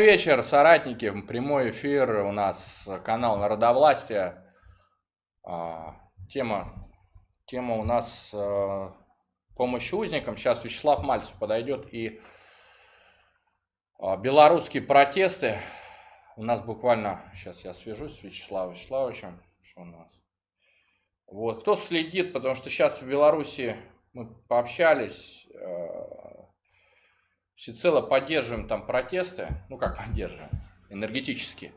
вечер, соратники. Прямой эфир у нас канал Народовластия. А, тема, тема у нас а, помощь узникам. Сейчас Вячеслав Мальцев подойдет и а, белорусские протесты. У нас буквально, сейчас я свяжусь с Вячеславом Вячеславовичем. Что у нас? Вот, кто следит, потому что сейчас в Беларуси мы пообщались, всецело поддерживаем там протесты, ну как поддерживаем, энергетически.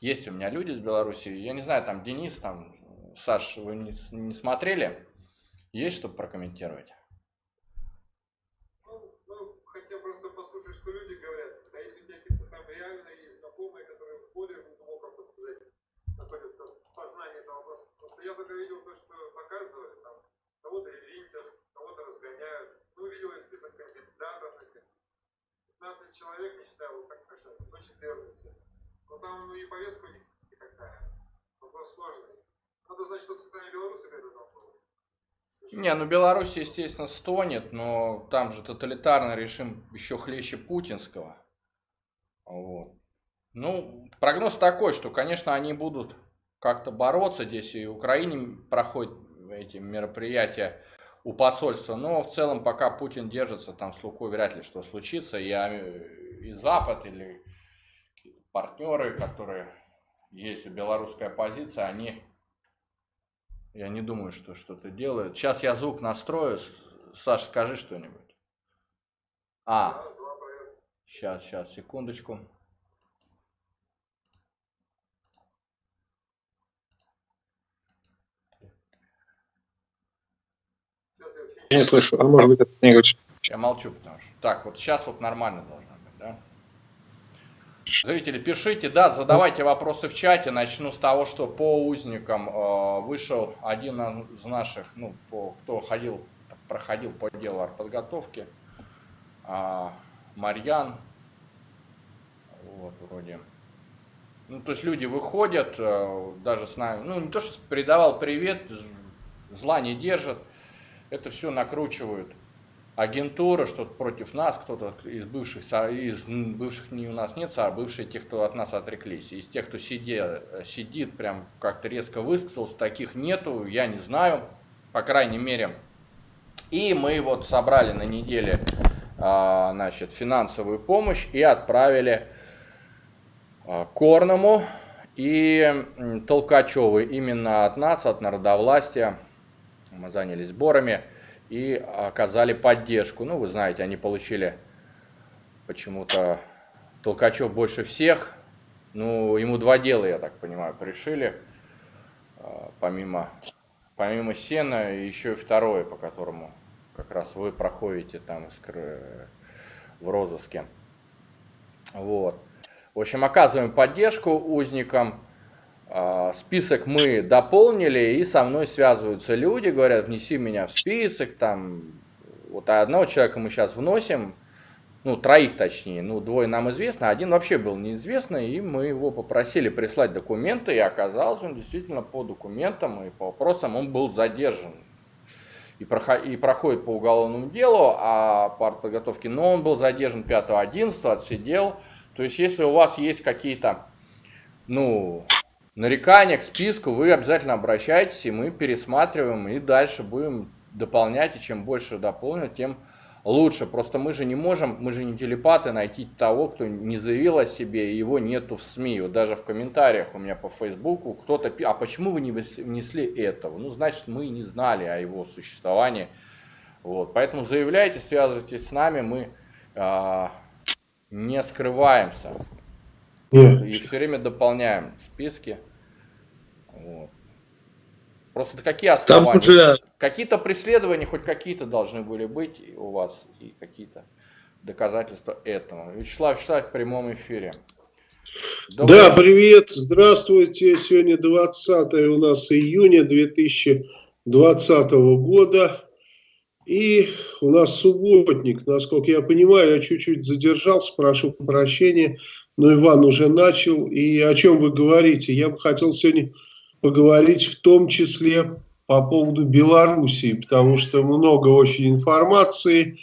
Есть у меня люди из Беларуси, я не знаю, там Денис, там Саш, вы не, не смотрели? Есть что прокомментировать? Ну, ну, хотел просто послушать, что люди говорят. А если у тебя там реально есть знакомые, которые более глубоком, так сказать, находятся в познании этого вопроса. Просто я только видел то, что показывали, там, кого-то винтят, кого-то разгоняют. Ну, увидел я список кандидатов, 15 человек, не считая Лукашенко, до 14. Но там ну, и повестка у них никакая. Вопрос сложный. Надо знать, что центральные белорусы к этому не, ну Беларусь, естественно, стонет, но там же тоталитарный режим еще хлеще путинского. Вот. Ну, прогноз такой, что, конечно, они будут как-то бороться здесь, и в Украине проходят эти мероприятия у посольства. Но в целом, пока Путин держится, там с Лукой вряд ли что случится. И, и Запад или партнеры, которые есть у белорусской оппозиции, они, я не думаю, что что-то делают. Сейчас я звук настрою. Саш, скажи что-нибудь. А, сейчас, сейчас, секундочку. Не слышу. А может быть, это не говоришь? Я молчу, потому что... Так, вот сейчас вот нормально должно быть, да? Зрители, пишите, да, задавайте вопросы в чате. Начну с того, что по узникам э, вышел один из наших, ну, по, кто ходил, проходил по делу артподготовки, э, Марьян, вот, вроде. Ну, то есть люди выходят, э, даже с нами, ну, не то, что передавал привет, зла не держат, это все накручивают агентура, что против нас, кто-то из бывших, из бывших не у нас нет, а бывшие те, кто от нас отреклись. Из тех, кто сидит, сидит прям как-то резко высказался, таких нету, я не знаю, по крайней мере. И мы вот собрали на неделе а, значит, финансовую помощь и отправили а, Корному и Толкачеву именно от нас, от народовластия занялись сборами и оказали поддержку. Ну, вы знаете, они получили почему-то Толкачев больше всех. Ну, ему два дела, я так понимаю, пришили. А, помимо, помимо сена, еще и второе, по которому как раз вы проходите там в розыске. Вот. В общем, оказываем поддержку узникам. А, список мы дополнили, и со мной связываются люди, говорят, внеси меня в список, там, вот одного человека мы сейчас вносим, ну, троих точнее, ну, двое нам известно, один вообще был неизвестно, и мы его попросили прислать документы, и оказалось, он действительно по документам и по вопросам он был задержан. И, проход, и проходит по уголовному делу, а по подготовке, но он был задержан 5-11, отсидел. То есть, если у вас есть какие-то, ну, нарекания к списку, вы обязательно обращайтесь, и мы пересматриваем, и дальше будем дополнять, и чем больше дополнят, тем лучше. Просто мы же не можем, мы же не телепаты, найти того, кто не заявил о себе, и его нету в СМИ. Вот даже в комментариях у меня по Фейсбуку кто-то, а почему вы не внесли этого? Ну, значит, мы не знали о его существовании. Вот, поэтому заявляйте, связывайтесь с нами, мы э, не скрываемся. И все время дополняем списки. Просто какие основания? Уже... Какие-то преследования, хоть какие-то должны были быть у вас, и какие-то доказательства этому. Вячеслав Вячеслав в прямом эфире. Добрый да, привет, здравствуйте. Сегодня 20 у нас июня 2020 года. И у нас субботник, насколько я понимаю, я чуть-чуть задержался, прошу прощения, но Иван уже начал. И о чем вы говорите? Я бы хотел сегодня поговорить в том числе по поводу Белоруссии, потому что много очень информации,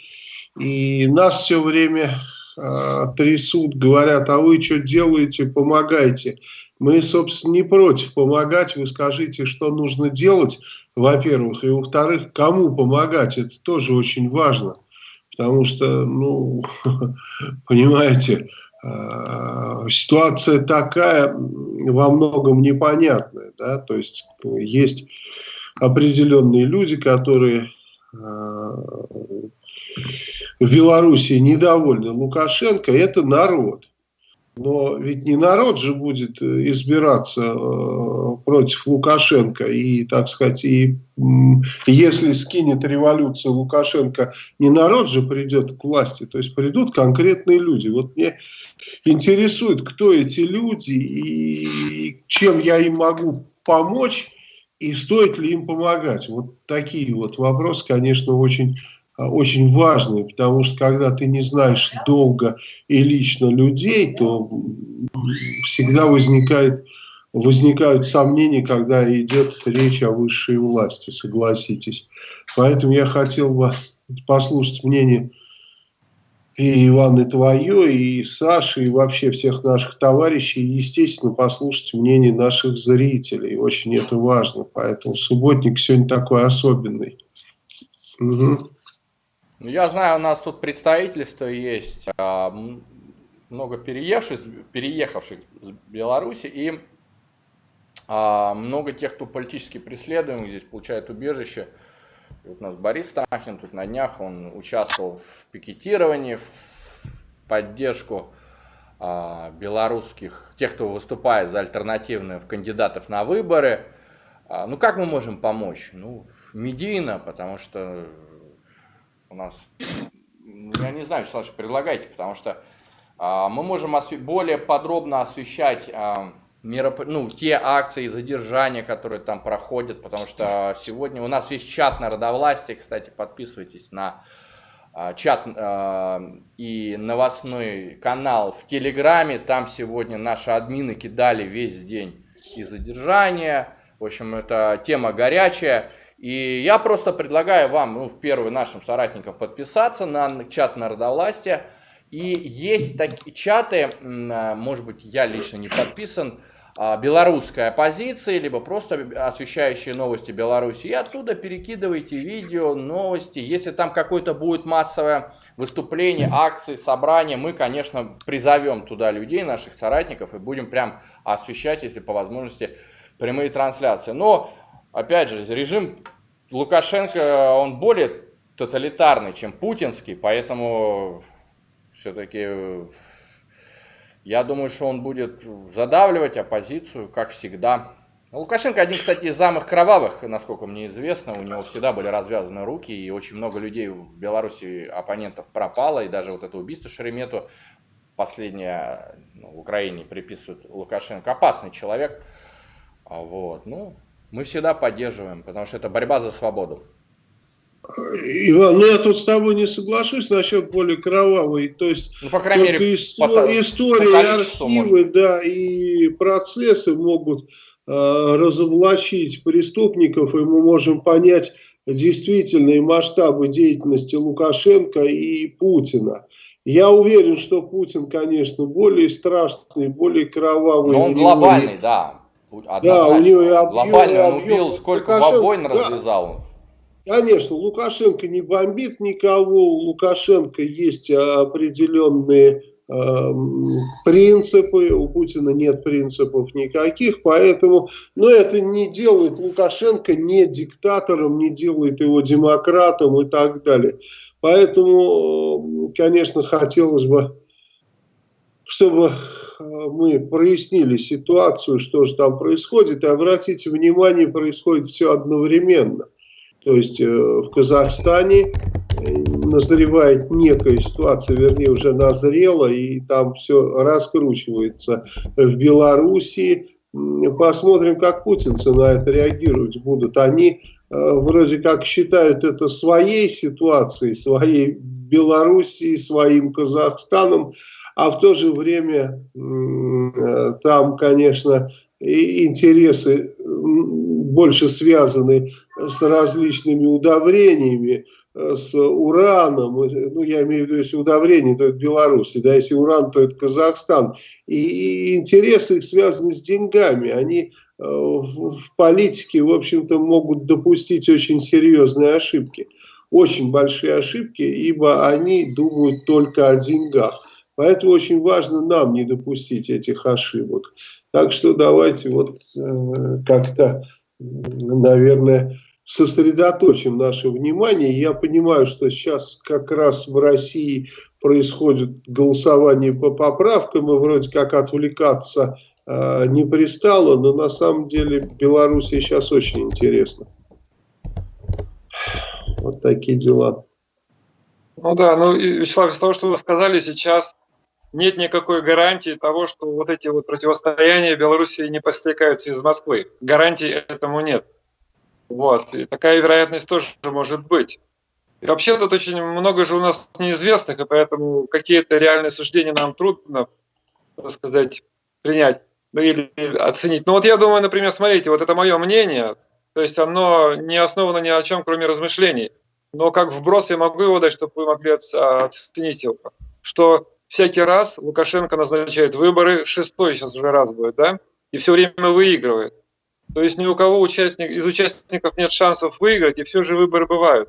и нас все время э, трясут, говорят, а вы что делаете, помогайте. Мы, собственно, не против помогать, вы скажите, что нужно делать, во-первых, и во-вторых, кому помогать, это тоже очень важно, потому что, ну, понимаете, ситуация такая во многом непонятная, да, то есть есть определенные люди, которые э, в Белоруссии недовольны Лукашенко, это народ. Но ведь не народ же будет э, избираться э, против Лукашенко. И, так сказать, и если скинет революция Лукашенко, не народ же придет к власти, то есть придут конкретные люди. Вот мне интересует, кто эти люди и чем я им могу помочь, и стоит ли им помогать. Вот такие вот вопросы, конечно, очень очень важный, потому что когда ты не знаешь долго и лично людей, то всегда возникает, возникают сомнения, когда идет речь о высшей власти, согласитесь. Поэтому я хотел бы послушать мнение и Иваны твое, и Саши, и вообще всех наших товарищей, естественно, послушать мнение наших зрителей. Очень это важно, поэтому субботник сегодня такой особенный. Угу. Я знаю, у нас тут представительство есть, а, много переехавших, переехавших из Беларуси и а, много тех, кто политически преследуем, здесь получает убежище. Вот у нас Борис Стахин, тут на днях он участвовал в пикетировании, в поддержку а, белорусских, тех, кто выступает за альтернативных кандидатов на выборы. Ну, как мы можем помочь? Ну, медийно, потому что у нас, я не знаю, Вячеслав, предлагайте, потому что а, мы можем более подробно освещать а, мероп... ну, те акции задержания, которые там проходят, потому что сегодня у нас есть чат народовластия, кстати, подписывайтесь на а, чат а, и новостной канал в Телеграме, там сегодня наши админы кидали весь день и задержания, в общем, это тема горячая. И я просто предлагаю вам, ну, в первый нашим соратникам подписаться на чат народовластия. И есть такие чаты, а, может быть, я лично не подписан, а, белорусская оппозиция, либо просто освещающие новости Беларуси. И оттуда перекидывайте видео, новости. Если там какое-то будет массовое выступление, акции, собрание, мы, конечно, призовем туда людей, наших соратников, и будем прям освещать, если по возможности, прямые трансляции. Но опять же, режим Лукашенко, он более тоталитарный, чем путинский, поэтому все-таки я думаю, что он будет задавливать оппозицию, как всегда. Лукашенко один, кстати, из самых кровавых, насколько мне известно. У него всегда были развязаны руки, и очень много людей в Беларуси, оппонентов, пропало. И даже вот это убийство Шеремету, последнее ну, в Украине приписывают Лукашенко. Опасный человек. А вот, ну, мы всегда поддерживаем, потому что это борьба за свободу. Иван, ну я тут с тобой не соглашусь насчет более кровавой, то есть ну, по крайней мере, исто по, истории, по архивы, может. да, и процессы могут э, разоблачить преступников, и мы можем понять действительные масштабы деятельности Лукашенко и Путина. Я уверен, что Путин, конечно, более страшный, более кровавый. Но он глобальный, да. Да, у него и объем, Глобально он убил, сколько Лукашенко, войн да, развязал. Конечно, Лукашенко не бомбит никого, у Лукашенко есть определенные э, принципы, у Путина нет принципов никаких, поэтому, но это не делает Лукашенко не диктатором, не делает его демократом и так далее. Поэтому, конечно, хотелось бы, чтобы мы прояснили ситуацию, что же там происходит, и обратите внимание, происходит все одновременно. То есть э, в Казахстане э, назревает некая ситуация, вернее уже назрела, и там все раскручивается. В Белоруссии посмотрим, как путинцы на это реагировать будут. Они э, вроде как считают это своей ситуацией, своей Белоруссией, своим Казахстаном, а в то же время там, конечно, интересы больше связаны с различными удобрениями, с ураном, ну я имею в виду, если удобрение, то это Беларусь, да, если уран, то это Казахстан. И интересы их связаны с деньгами, они в, в политике, в общем-то, могут допустить очень серьезные ошибки, очень большие ошибки, ибо они думают только о деньгах. Поэтому очень важно нам не допустить этих ошибок. Так что давайте вот э, как-то, наверное, сосредоточим наше внимание. Я понимаю, что сейчас как раз в России происходит голосование по поправкам, и вроде как отвлекаться э, не пристало, но на самом деле Белоруссия сейчас очень интересно. Вот такие дела. Ну да, ну Вячеслав, из того, что вы сказали, сейчас нет никакой гарантии того, что вот эти вот противостояния Белоруссии не постекаются из Москвы. Гарантии этому нет. Вот. И такая вероятность тоже может быть. И вообще тут очень много же у нас неизвестных, и поэтому какие-то реальные суждения нам трудно, так сказать, принять ну, или оценить. Ну вот я думаю, например, смотрите, вот это мое мнение, то есть оно не основано ни о чем, кроме размышлений. Но как вброс я могу его дать, чтобы вы могли оценить его. Что всякий раз Лукашенко назначает выборы, шестой сейчас уже раз будет, да, и все время выигрывает. То есть ни у кого участник, из участников нет шансов выиграть, и все же выборы бывают.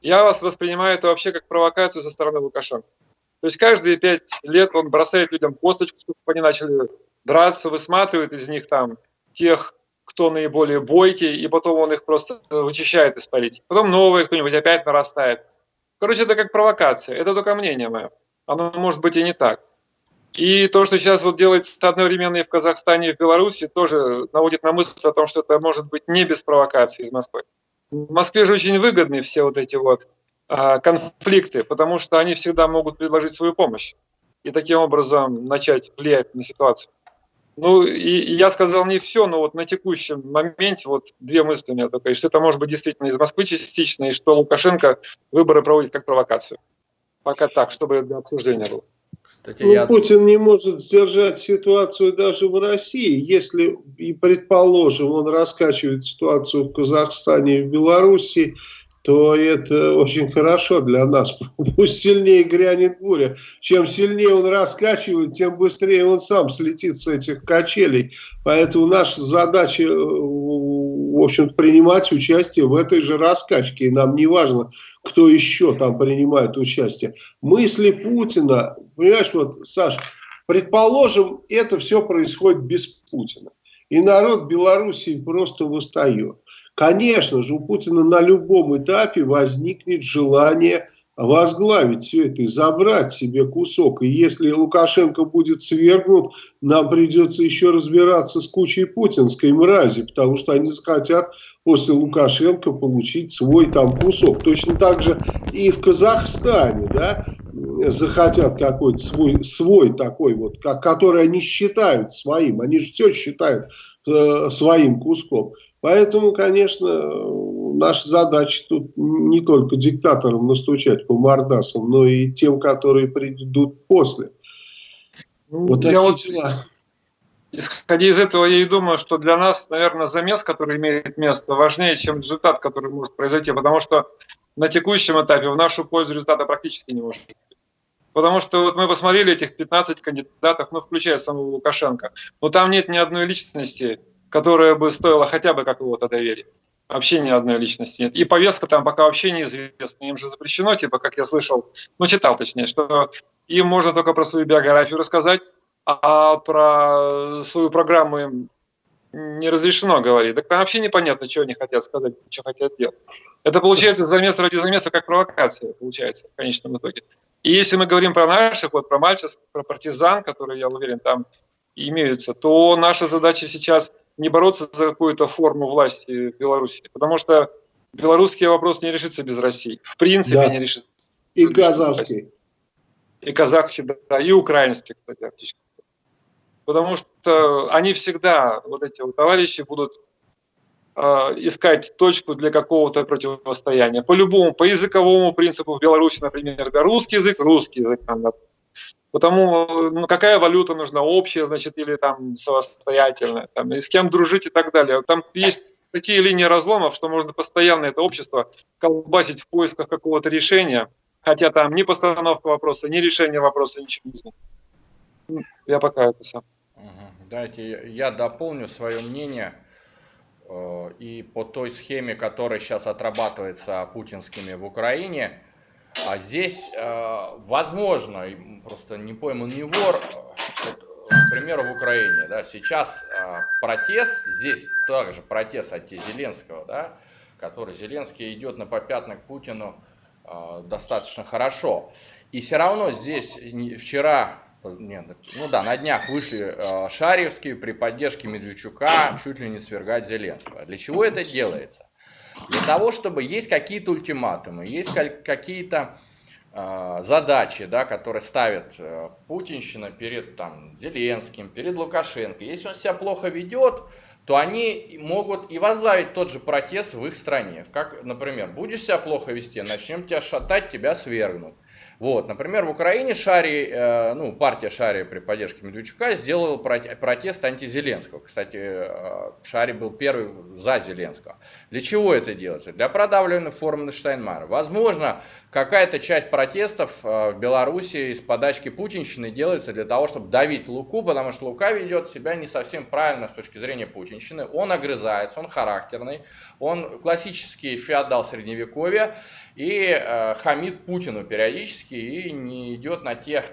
Я вас воспринимаю это вообще как провокацию со стороны Лукашенко. То есть каждые пять лет он бросает людям косточку, чтобы они начали драться, высматривает из них там тех, кто наиболее бойкий, и потом он их просто вычищает из политики. Потом новые кто-нибудь опять нарастает. Короче, это как провокация. Это только мнение мое оно может быть и не так. И то, что сейчас вот делается одновременно и в Казахстане, и в Беларуси, тоже наводит на мысль о том, что это может быть не без провокации из Москвы. В Москве же очень выгодны все вот эти вот а, конфликты, потому что они всегда могут предложить свою помощь и таким образом начать влиять на ситуацию. Ну, и, я сказал не все, но вот на текущем моменте вот две мысли у меня только, и что это может быть действительно из Москвы частично, и что Лукашенко выборы проводит как провокацию. Пока так, чтобы для обсуждения было. Кстати, ну, я... Путин не может сдержать ситуацию даже в России. Если, и предположим, он раскачивает ситуацию в Казахстане и в Белоруссии, то это очень хорошо для нас. Пусть сильнее грянет буря. Чем сильнее он раскачивает, тем быстрее он сам слетит с этих качелей. Поэтому наша задача, э, общем принимать участие в этой же раскачке. И нам не важно, кто еще там принимает участие. Мысли Путина, понимаешь, вот, Саш, предположим, это все происходит без Путина. И народ Белоруссии просто восстает. Конечно же, у Путина на любом этапе возникнет желание возглавить все это и забрать себе кусок. И если Лукашенко будет свергнут, нам придется еще разбираться с кучей путинской мрази, потому что они захотят после Лукашенко получить свой там кусок. Точно так же и в Казахстане, да, захотят какой-то свой, свой такой вот, который они считают своим. Они же все считают э, своим куском. Поэтому, конечно, наша задача тут не только диктаторам настучать по мордасам, но и тем, которые придут после. Ну, вот такие вот, дела. Исходя из этого, я и думаю, что для нас, наверное, замес, который имеет место, важнее, чем результат, который может произойти, потому что на текущем этапе в нашу пользу результата практически не может быть. Потому что вот мы посмотрели этих 15 кандидатов, ну, включая самого Лукашенко, но там нет ни одной личности, которая бы стоила хотя бы какого-то доверия. Вообще ни одной личности нет. И повестка там пока вообще неизвестна. Им же запрещено, типа, как я слышал, ну, читал точнее, что им можно только про свою биографию рассказать, а про свою программу им не разрешено говорить. Так вообще непонятно, что они хотят сказать, что хотят делать. Это получается замес ради замеса, как провокация, получается, в конечном итоге. И если мы говорим про наших, вот про мальчиков, про партизан, которые, я уверен, там имеются, то наша задача сейчас не бороться за какую-то форму власти в Беларуси, потому что белорусский вопрос не решится без России. В принципе, да. не решится. И казахский. И казахский, да, и украинский, кстати, фактически. Потому что они всегда, вот эти вот товарищи, будут э, искать точку для какого-то противостояния. По любому, по языковому принципу в Беларуси, например, да, русский язык, русский язык, Потому, ну, какая валюта нужна, общая, значит, или там самостоятельная, там, и с кем дружить и так далее. Там есть такие линии разломов, что можно постоянно это общество колбасить в поисках какого-то решения, хотя там ни постановка вопроса, ни решение вопроса, ничего не знаю. Ну, я пока это сам. Дайте я дополню свое мнение. Э, и по той схеме, которая сейчас отрабатывается путинскими в Украине, а здесь, э, возможно, просто не пойман не вор, к примеру, в Украине, да, сейчас э, протест, здесь также протест антизеленского, да, который Зеленский идет на попятный к Путину достаточно хорошо. И все равно здесь вчера нет, ну да, на днях вышли э, Шарьевские при поддержке Медведчука чуть ли не свергать Зеленского. Для чего это делается? Для того, чтобы есть какие-то ультиматумы, есть какие-то э, задачи, да, которые ставит э, Путинщина перед там, Зеленским, перед Лукашенко. Если он себя плохо ведет, то они могут и возглавить тот же протест в их стране. Как, например, будешь себя плохо вести, начнем тебя шатать, тебя свергнут. Вот, например, в Украине Шари, э, ну, партия Шари при поддержке Медведчука сделала протест антизеленского. Кстати, э, Шари был первый за Зеленского. Для чего это делается? Для продавливания формы Штайнмайера. Возможно, какая-то часть протестов э, в Беларуси из подачки путинщины делается для того, чтобы давить Луку, потому что Лука ведет себя не совсем правильно с точки зрения путинщины. Он огрызается, он характерный, он классический феодал средневековья и э, хамит Путину периодически и не идет на те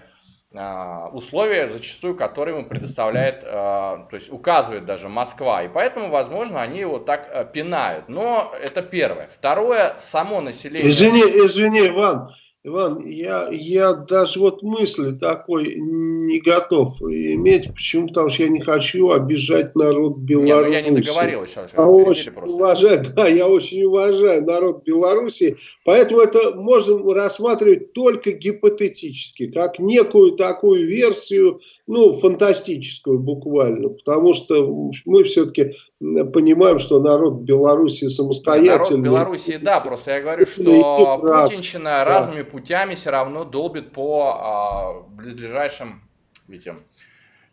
э, условия, зачастую, которые ему предоставляет, э, то есть указывает даже Москва. И поэтому, возможно, они его так э, пинают. Но это первое. Второе, само население... Извини, извини, Иван, Иван, я, я даже вот мысли такой не готов иметь. Почему? Потому что я не хочу обижать народ Беларуси. Нет, ну я не договорил сейчас. А очень уважаю, да, я очень уважаю народ Беларуси. Поэтому это можно рассматривать только гипотетически, как некую такую версию, ну, фантастическую буквально. Потому что мы все-таки понимаем, что народ Беларуси самостоятельный. Народ Беларуси, да, просто я говорю, что Путинщина да. разными путями все равно долбит по а, ближайшим этим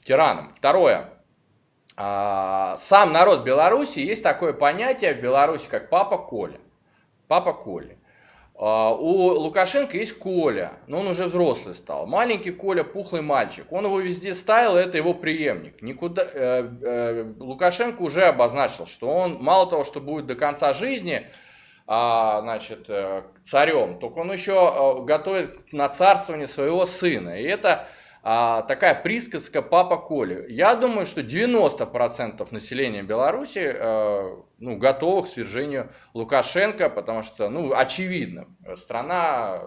тиранам. Второе. А, сам народ Беларуси, есть такое понятие в Беларуси, как папа Коля. Папа Коля. А, у Лукашенко есть Коля, но он уже взрослый стал. Маленький Коля, пухлый мальчик. Он его везде ставил, это его преемник. Никуда, э, э, Лукашенко уже обозначил, что он мало того, что будет до конца жизни значит, э, царем, только он еще э, готовит на царствование своего сына. И это а, такая присказка «папа Коля». Я думаю, что 90% населения Беларуси э, ну, готовы к свержению Лукашенко, потому что, ну, очевидно, страна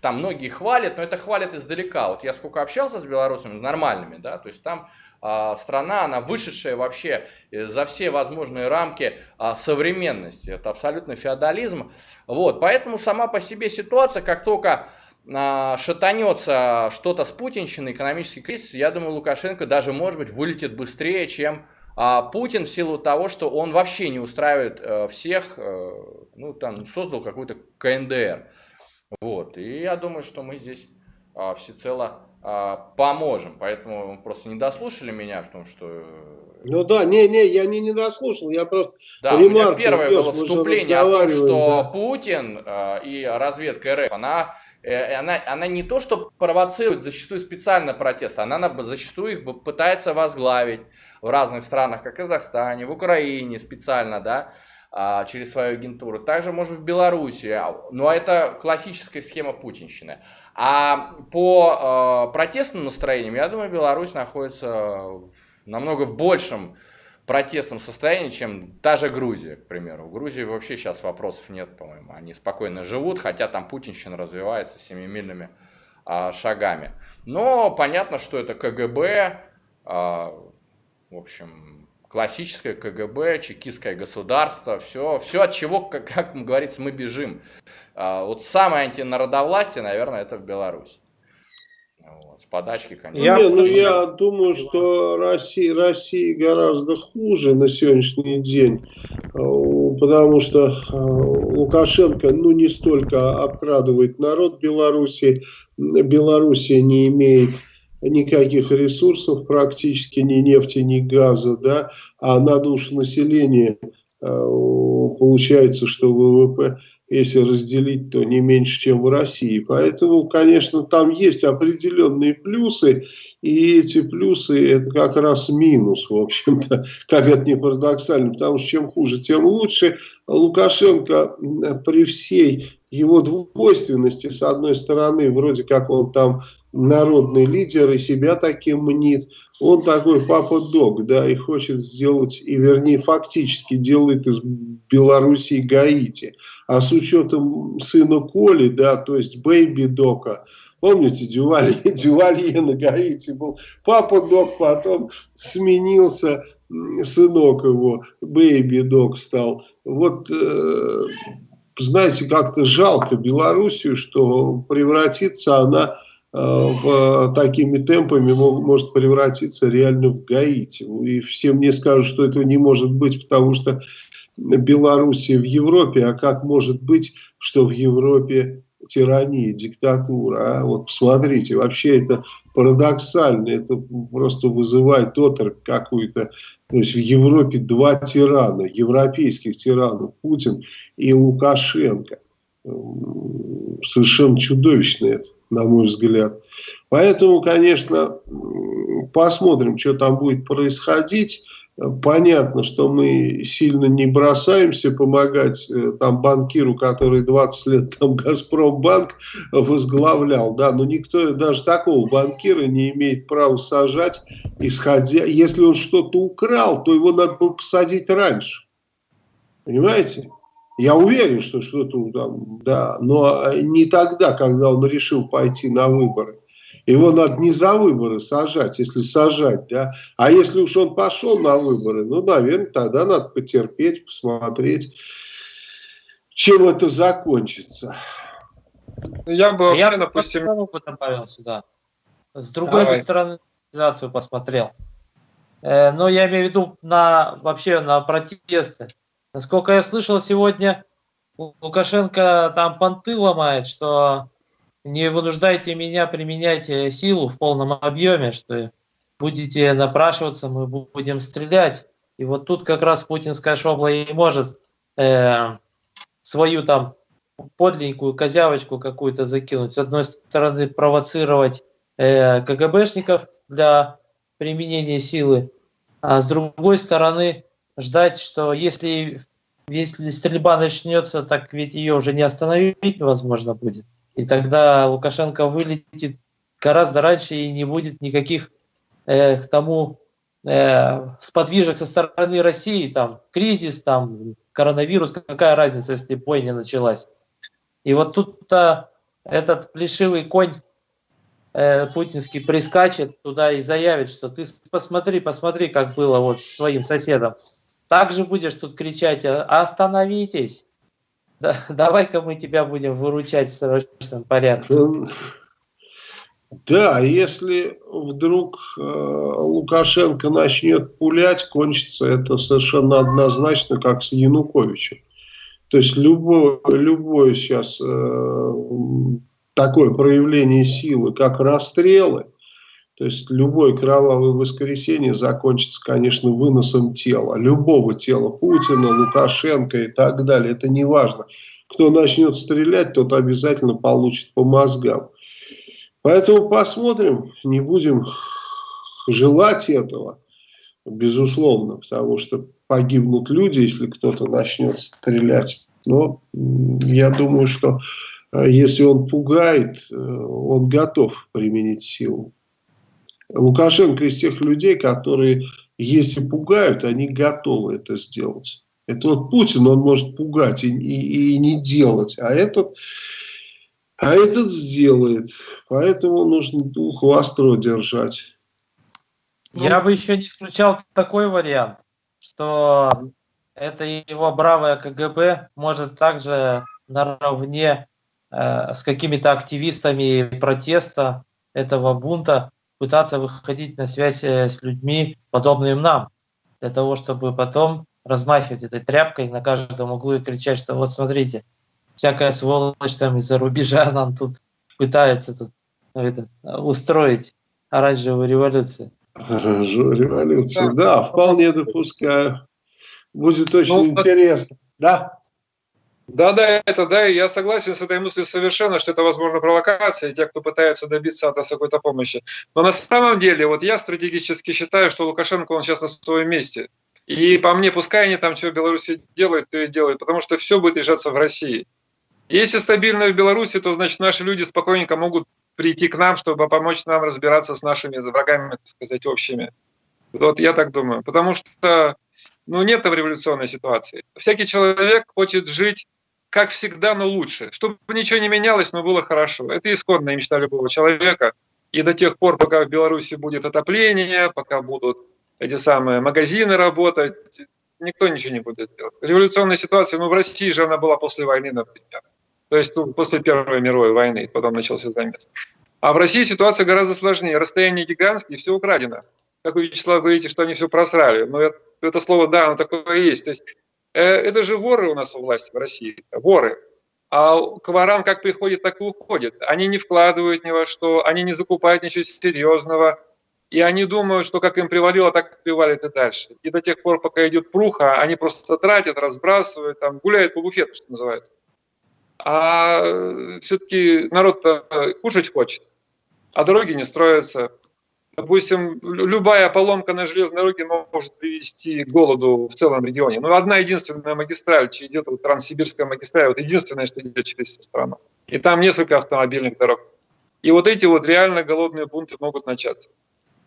там многие хвалят, но это хвалят издалека. Вот я сколько общался с белорусами, нормальными, да, то есть там а, страна, она вышедшая вообще за все возможные рамки а, современности. Это абсолютно феодализм. Вот, поэтому сама по себе ситуация, как только а, шатанется что-то с путинщиной, экономический кризис, я думаю, Лукашенко даже, может быть, вылетит быстрее, чем а Путин в силу того, что он вообще не устраивает э, всех, э, ну, там, создал какой-то КНДР. Вот. И я думаю, что мы здесь а, всецело а, поможем. Поэтому просто не дослушали меня в том, что... Э, ну да, не-не, я не, не дослушал, я просто Да, у меня первое было вступление о том, что да. Путин э, и разведка РФ, она, э, она, она не то, что провоцирует зачастую специально протест, она зачастую их пытается возглавить в разных странах, как Казахстане, в Украине специально, да, а, через свою агентуру. Также, может быть, в Беларуси. А, но это классическая схема путинщины. А по э, протестным настроениям, я думаю, Беларусь находится в, намного в большем протестном состоянии, чем та же Грузия, к примеру. В Грузии вообще сейчас вопросов нет, по-моему. Они спокойно живут, хотя там путинщина развивается семимильными э, шагами. Но понятно, что это КГБ, э, в общем, классическое КГБ, чекистское государство, все, все от чего, как, как говорится, мы бежим. А, вот самое антинародовластие, наверное, это в Беларуси. Вот, с подачки, конечно. Я, не, ну, я думаю, что Россия, Россия гораздо хуже на сегодняшний день, потому что Лукашенко ну, не столько обкрадывает народ Беларуси, Белоруссия не имеет никаких ресурсов практически, ни нефти, ни газа, да, а на душу населения получается, что ВВП если разделить, то не меньше, чем в России. Поэтому, конечно, там есть определенные плюсы, и эти плюсы это как раз минус, в общем-то, как это не парадоксально, потому что чем хуже, тем лучше. Лукашенко при всей его двойственности, с одной стороны, вроде как он там народный лидер и себя таким мнит. Он такой Папа Док, да, и хочет сделать, и вернее фактически делает из Белоруссии Гаити. А с учетом сына Коли, да, то есть Бэйби Дока, помните, Дювалье на Гаити был Папа Док, потом сменился сынок его, Бэйби Док стал. Вот э, знаете, как-то жалко Белоруссию, что превратится она в, такими темпами может превратиться реально в Гаити. И все мне скажут, что этого не может быть, потому что Белоруссия в Европе, а как может быть, что в Европе тирания, диктатура. А? Вот посмотрите, вообще это парадоксально, это просто вызывает оторопь какую-то. То есть в Европе два тирана, европейских тиранов, Путин и Лукашенко. Совершенно чудовищно это на мой взгляд. Поэтому, конечно, посмотрим, что там будет происходить. Понятно, что мы сильно не бросаемся помогать э, там банкиру, который 20 лет там Газпромбанк возглавлял, да, но никто даже такого банкира не имеет права сажать, исходя, если он что-то украл, то его надо было посадить раньше. Понимаете? Я уверен, что что-то там, да, но не тогда, когда он решил пойти на выборы. Его надо не за выборы сажать, если сажать, да. А если уж он пошел на выборы, ну, наверное, тогда надо потерпеть, посмотреть, чем это закончится. Я бы вообще, Я допустим... бы добавил сюда. С другой Давай. стороны, ситуацию посмотрел. Э, но я имею в виду на, вообще на протесты. Насколько я слышал сегодня, Лукашенко там понты ломает, что не вынуждайте меня применять э, силу в полном объеме, что будете напрашиваться, мы будем стрелять. И вот тут как раз путинская шобла и может э, свою там подленькую козявочку какую-то закинуть. С одной стороны провоцировать э, КГБшников для применения силы, а с другой стороны ждать, что если, если стрельба начнется, так ведь ее уже не остановить возможно будет. И тогда Лукашенко вылетит гораздо раньше и не будет никаких э, к тому э, сподвижек со стороны России, там кризис, там коронавирус, какая разница, если бойня началась. И вот тут-то этот плешивый конь э, путинский прискачет туда и заявит, что ты посмотри, посмотри, как было вот с твоим соседом. Также будешь тут кричать, «А, остановитесь, да, давай-ка мы тебя будем выручать в срочном порядке. Да, если вдруг э, Лукашенко начнет пулять, кончится это совершенно однозначно, как с Януковичем. То есть любое, любое сейчас э, такое проявление силы, как расстрелы, то есть любое кровавое воскресенье закончится, конечно, выносом тела. Любого тела Путина, Лукашенко и так далее. Это не важно. Кто начнет стрелять, тот обязательно получит по мозгам. Поэтому посмотрим, не будем желать этого, безусловно, потому что погибнут люди, если кто-то начнет стрелять. Но я думаю, что э, если он пугает, э, он готов применить силу. Лукашенко из тех людей, которые, если пугают, они готовы это сделать. Это вот Путин, он может пугать и, и, и не делать, а этот, а этот сделает. Поэтому нужно дух востро держать. Я бы еще не исключал такой вариант, что это его бравое КГБ может также наравне э, с какими-то активистами протеста этого бунта пытаться выходить на связь э, с людьми, подобными нам, для того, чтобы потом размахивать этой тряпкой на каждом углу и кричать, что вот смотрите, всякая сволочь там из-за рубежа нам тут пытается тут, ну, это, устроить оранжевую революцию. Оранжевую революцию, да, вполне допускаю. Будет очень ну, интересно. Да? Да, да, это да, и я согласен с этой мыслью совершенно, что это, возможно, провокация тех, кто пытается добиться от нас какой-то помощи. Но на самом деле, вот я стратегически считаю, что Лукашенко, он сейчас на своем месте. И по мне, пускай они там что в Беларуси делают, то и делают, потому что все будет решаться в России. Если стабильно в Беларуси, то значит наши люди спокойненько могут прийти к нам, чтобы помочь нам разбираться с нашими врагами, так сказать, общими. Вот я так думаю. Потому что ну, нет в революционной ситуации. Всякий человек хочет жить как всегда, но лучше. Чтобы ничего не менялось, но было хорошо. Это исходная мечта любого человека. И до тех пор, пока в Беларуси будет отопление, пока будут эти самые магазины работать, никто ничего не будет делать. Революционная ситуация, ну в России же она была после войны, например. То есть ну, после Первой мировой войны, потом начался замес. А в России ситуация гораздо сложнее. Расстояние гигантские, все украдено. Как вы, Вячеслав, говорите, что они все просрали. Но это, это слово, да, оно такое есть. То есть это же воры у нас у власти в России. Воры. А к ворам как приходит, так и уходит. Они не вкладывают ни во что, они не закупают ничего серьезного. И они думают, что как им привалило, так привалит и дальше. И до тех пор, пока идет пруха, они просто тратят, разбрасывают, там, гуляют по буфету, что называется а все-таки народ кушать хочет, а дороги не строятся. Допустим, любая поломка на железной дороге может привести к голоду в целом регионе. Но ну, одна единственная магистраль, идет вот Транссибирская магистраль, вот единственная, что идет через всю страну. И там несколько автомобильных дорог. И вот эти вот реально голодные бунты могут начаться.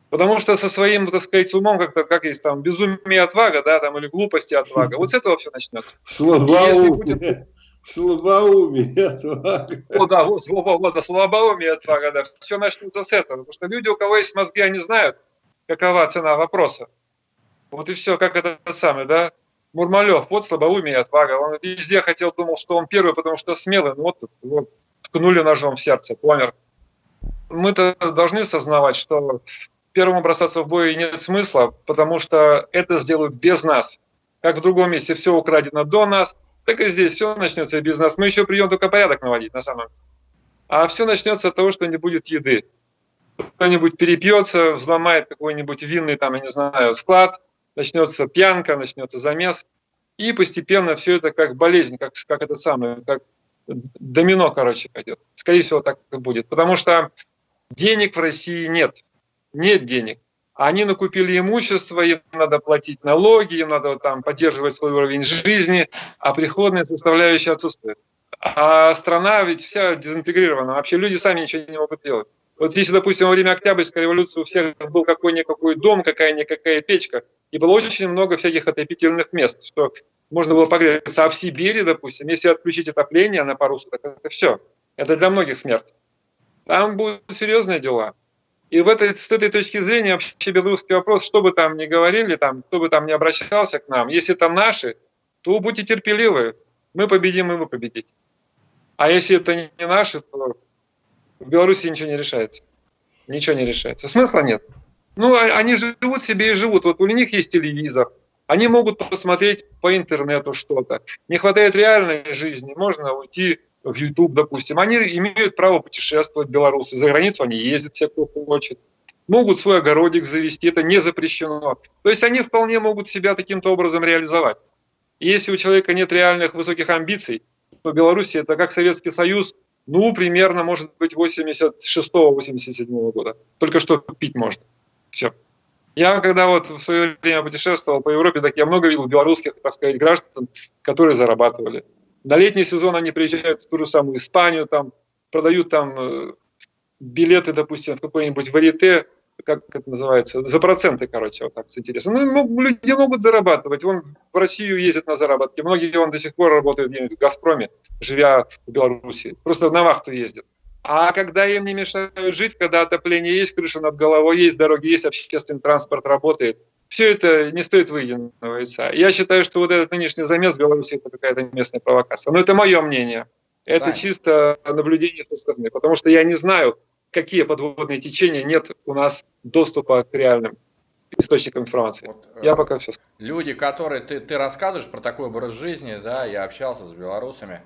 Потому что со своим, так сказать, умом, как-то, как есть там, безумие отвага, да, там, или глупости отвага, вот с этого все начнется. Слабоумие. Отвага. О, да, вот, свобода, слабоумие отвага, да. Все начнется с этого. Потому что люди, у кого есть мозги, они знают, какова цена вопроса. Вот и все, как это самое, да. Мурмалев, вот слабоумие отвага. Он везде хотел, думал, что он первый, потому что смелый. Ну, вот, вот ткнули ножом в сердце, помер. Мы-то должны осознавать, что первому бросаться в бой нет смысла, потому что это сделают без нас. Как в другом месте все украдено до нас, так и здесь все начнется без нас. Мы еще придем только порядок наводить, на самом деле. А все начнется от того, что не будет еды. Кто-нибудь перепьется, взломает какой-нибудь винный, там, я не знаю, склад, начнется пьянка, начнется замес. И постепенно все это как болезнь, как, как это самое, как домино, короче, пойдет. Скорее всего, так и будет. Потому что денег в России нет. Нет денег. Они накупили имущество, им надо платить налоги, им надо там поддерживать свой уровень жизни, а приходная составляющая отсутствует. А страна ведь вся дезинтегрирована, вообще люди сами ничего не могут делать. Вот если, допустим, во время Октябрьской революции у всех был какой-никакой дом, какая-никакая печка, и было очень много всяких отопительных мест, что можно было погреться. А в Сибири, допустим, если отключить отопление на пару суток, это все. Это для многих смерть. Там будут серьезные дела. И в этой, с этой точки зрения вообще белорусский вопрос, что бы там ни говорили, там, кто бы там ни обращался к нам, если это наши, то будьте терпеливы, мы победим, и вы победите. А если это не наши, то в Беларуси ничего не решается. Ничего не решается. Смысла нет. Ну, а, они живут себе и живут. Вот у них есть телевизор. Они могут посмотреть по интернету что-то. Не хватает реальной жизни. Можно уйти в YouTube, допустим, они имеют право путешествовать, белорусы, за границу они ездят, все, кто хочет. Могут свой огородик завести, это не запрещено. То есть они вполне могут себя таким-то образом реализовать. И если у человека нет реальных высоких амбиций, то Беларусь это как Советский Союз, ну, примерно, может быть, 86-87 года. Только что пить можно. Все. Я когда вот в свое время путешествовал по Европе, так я много видел белорусских, так сказать, граждан, которые зарабатывали. На летний сезон они приезжают в ту же самую Испанию, там продают там э, билеты, допустим, в какой-нибудь варите, как это называется, за проценты, короче, вот так интересно. Ну, люди могут зарабатывать. Вон в Россию ездят на заработки. Многие он до сих пор работают где-нибудь в «Газпроме», живя в Беларуси. Просто на вахту ездят. А когда им не мешают жить, когда отопление есть, крыша над головой есть, дороги есть, общественный транспорт работает – все это не стоит выеденного яйца. Я считаю, что вот этот нынешний замес в Беларуси это какая-то местная провокация. Но это мое мнение. Это Правильно. чисто наблюдение со стороны. Потому что я не знаю, какие подводные течения, нет у нас доступа к реальным источникам информации. Вот, я э, пока все. Люди, которые ты, ты рассказываешь про такой образ жизни, да, я общался с белорусами,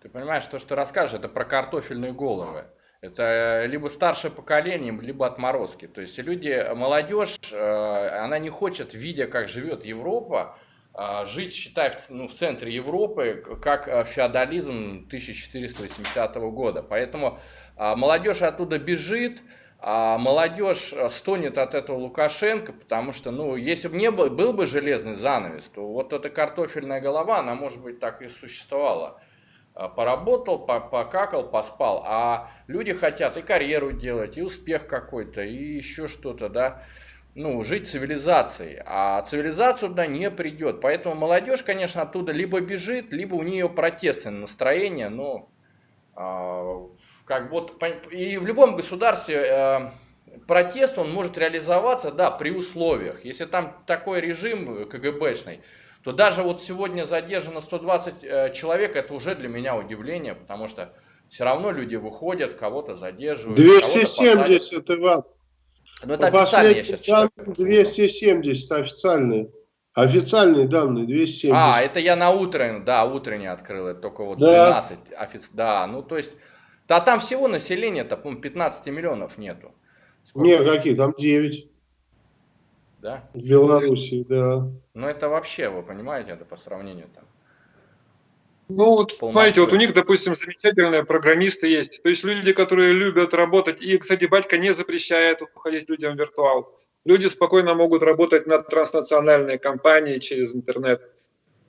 ты понимаешь, то, что ты расскажешь, это про картофельные головы. Это либо старшее поколение, либо отморозки. То есть люди, молодежь, э, она не хочет, видя, как живет Европа, э, жить, считай, в, ну, в центре Европы, как э, феодализм 1480 года. Поэтому молодежь оттуда бежит, а молодежь стонет от этого Лукашенко, потому что, ну, если бы не был, был бы железный занавес, то вот эта картофельная голова, она, может быть, так и существовала. А, поработал, покакал, поспал. А люди хотят и карьеру делать, и успех какой-то, и еще что-то, да. Ну, жить цивилизацией. А цивилизацию туда не придет. Поэтому молодежь, конечно, оттуда либо бежит, либо у нее протестное настроение. Но э, как вот и в любом государстве э, протест он может реализоваться, да, при условиях. Если там такой режим КГБшный, то даже вот сегодня задержано 120 э, человек, это уже для меня удивление, потому что все равно люди выходят, кого-то задерживают. 270, Иван. Ну, это официальные, я сейчас читаю. 270 официальные. Официальные данные 270. А, это я на утреннее, да, утреннее открыл, это только вот да. 12 офици... Да, ну то есть, да там всего населения-то, по 15 миллионов нету. Сколько? Не, какие, там 9 да? В Беларуси, да. Ну это вообще, вы понимаете, это по сравнению там. Ну вот, понимаете, вот у них, допустим, замечательные программисты есть. То есть люди, которые любят работать. И, кстати, батька не запрещает уходить людям в виртуал. Люди спокойно могут работать на транснациональные компании через интернет.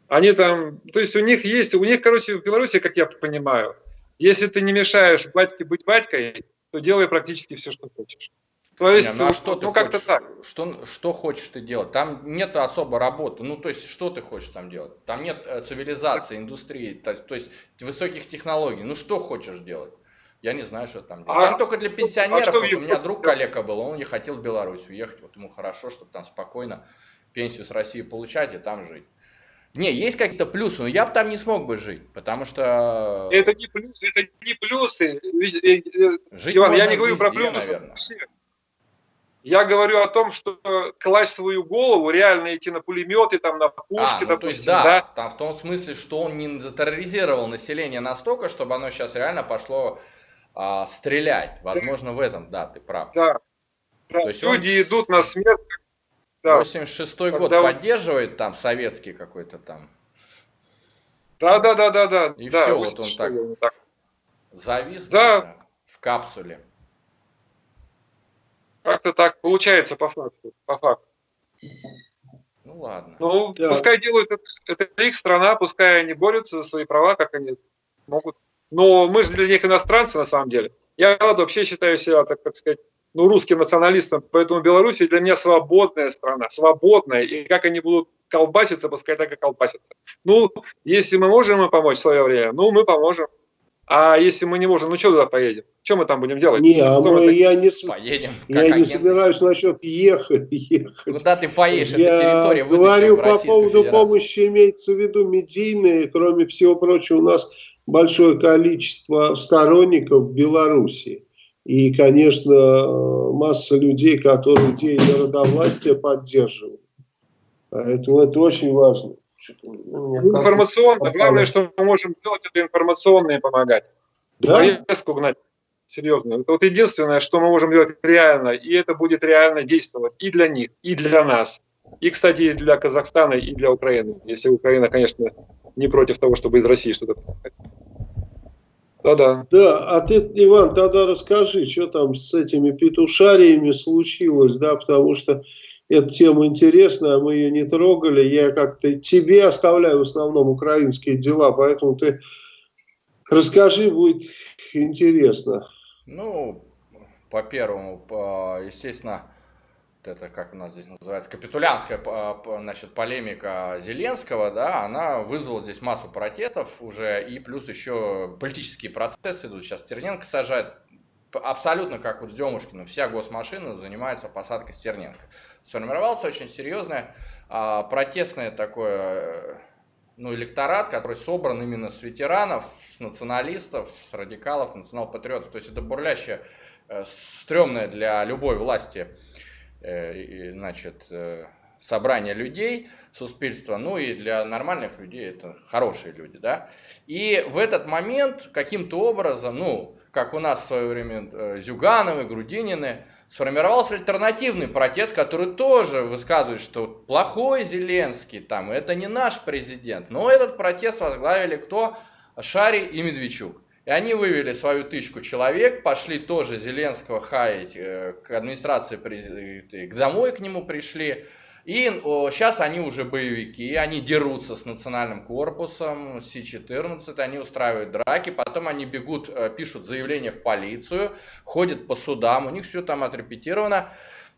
Они там, то есть у них есть, у них, короче, в Беларуси, как я понимаю, если ты не мешаешь батьке быть батькой, то делай практически все, что хочешь. То есть, не, ну, а что ну как-то так. Что, что хочешь ты делать? Там нет особо работы. Ну, то есть, что ты хочешь там делать? Там нет э, цивилизации, индустрии, то, то есть, высоких технологий. Ну, что хочешь делать? Я не знаю, что там делать. А, там только для пенсионеров. А вот у меня друг коллега был, он не хотел в Беларусь уехать. Вот ему хорошо, чтобы там спокойно пенсию с России получать и там жить. Не, есть какие-то плюсы, но я бы там не смог бы жить, потому что... Это не плюсы, это не плюсы. Э, э, жить Иван, я не говорю везде, про плюсы. Наверное. Я говорю о том, что класть свою голову, реально идти на пулеметы, там, на пушки, а, ну, допустим, то есть, да, да? Там, в том смысле, что он не затерроризировал население настолько, чтобы оно сейчас реально пошло а, стрелять. Возможно, да. в этом, да, ты прав. Да. да. То есть Люди он... идут на смерть. Да. 86-й год Когда... поддерживает там советский какой-то там. Да, да, да, да, да. И да, все, вот он так, так завис да. в капсуле. Как-то так получается по факту. По факту. Ну ладно. Ну, да. пускай делают это, это их страна, пускай они борются за свои права, как они могут. Но мы же для них иностранцы на самом деле. Я вообще считаю себя, так, так сказать, ну, русским националистом, поэтому Беларусь для меня свободная страна, свободная, и как они будут колбаситься, пускай так и колбасятся. Ну, если мы можем им помочь в свое время, ну, мы поможем. А если мы не можем, ну что туда поедем? Что мы там будем делать? Не, а мы, я не, поедем, я не собираюсь насчет ехать, ехать. Куда ты поедешь? Я Это территория говорю по поводу помощи, имеется в виду медийные. Кроме всего прочего, у нас большое количество сторонников в Беларуси. И, конечно, масса людей, которые идеи народовластия поддерживают. Поэтому это очень важно. Информационно. Главное, что мы можем делать, это информационно и помогать. Да? Повестку гнать. Серьезно. Это вот единственное, что мы можем делать реально, и это будет реально действовать и для них, и для нас. И, кстати, и для Казахстана, и для Украины. Если Украина, конечно, не против того, чтобы из России что-то Да-да. Да, а ты, Иван, тогда расскажи, что там с этими петушариями случилось, да, потому что эта тема интересная, мы ее не трогали. Я как-то тебе оставляю в основном украинские дела, поэтому ты расскажи, будет интересно. Ну, по первому, естественно, это как у нас здесь называется, капитулянская значит, полемика Зеленского, да, она вызвала здесь массу протестов уже, и плюс еще политические процессы идут. Сейчас Стерненко сажает, абсолютно как вот с Демушкиным, вся госмашина занимается посадкой Стерненко. Сформировался очень серьезное а, протестное такое ну, электорат, который собран именно с ветеранов, с националистов, с радикалов, национал-патриотов. То есть это бурлящая, э, стрёмная для любой власти э, значит, э, собрание людей, суспільства, ну и для нормальных людей это хорошие люди, да. И в этот момент каким-то образом, ну, как у нас в свое время э, Зюгановы, Грудинины, сформировался альтернативный протест, который тоже высказывает, что плохой Зеленский, там, это не наш президент. Но этот протест возглавили кто? Шари и Медведчук. И они вывели свою тысячу человек, пошли тоже Зеленского хаять э, к администрации, к домой к нему пришли. И о, сейчас они уже боевики, они дерутся с национальным корпусом, с Си-14, они устраивают драки, потом они бегут, э, пишут заявление в полицию, ходят по судам, у них все там отрепетировано.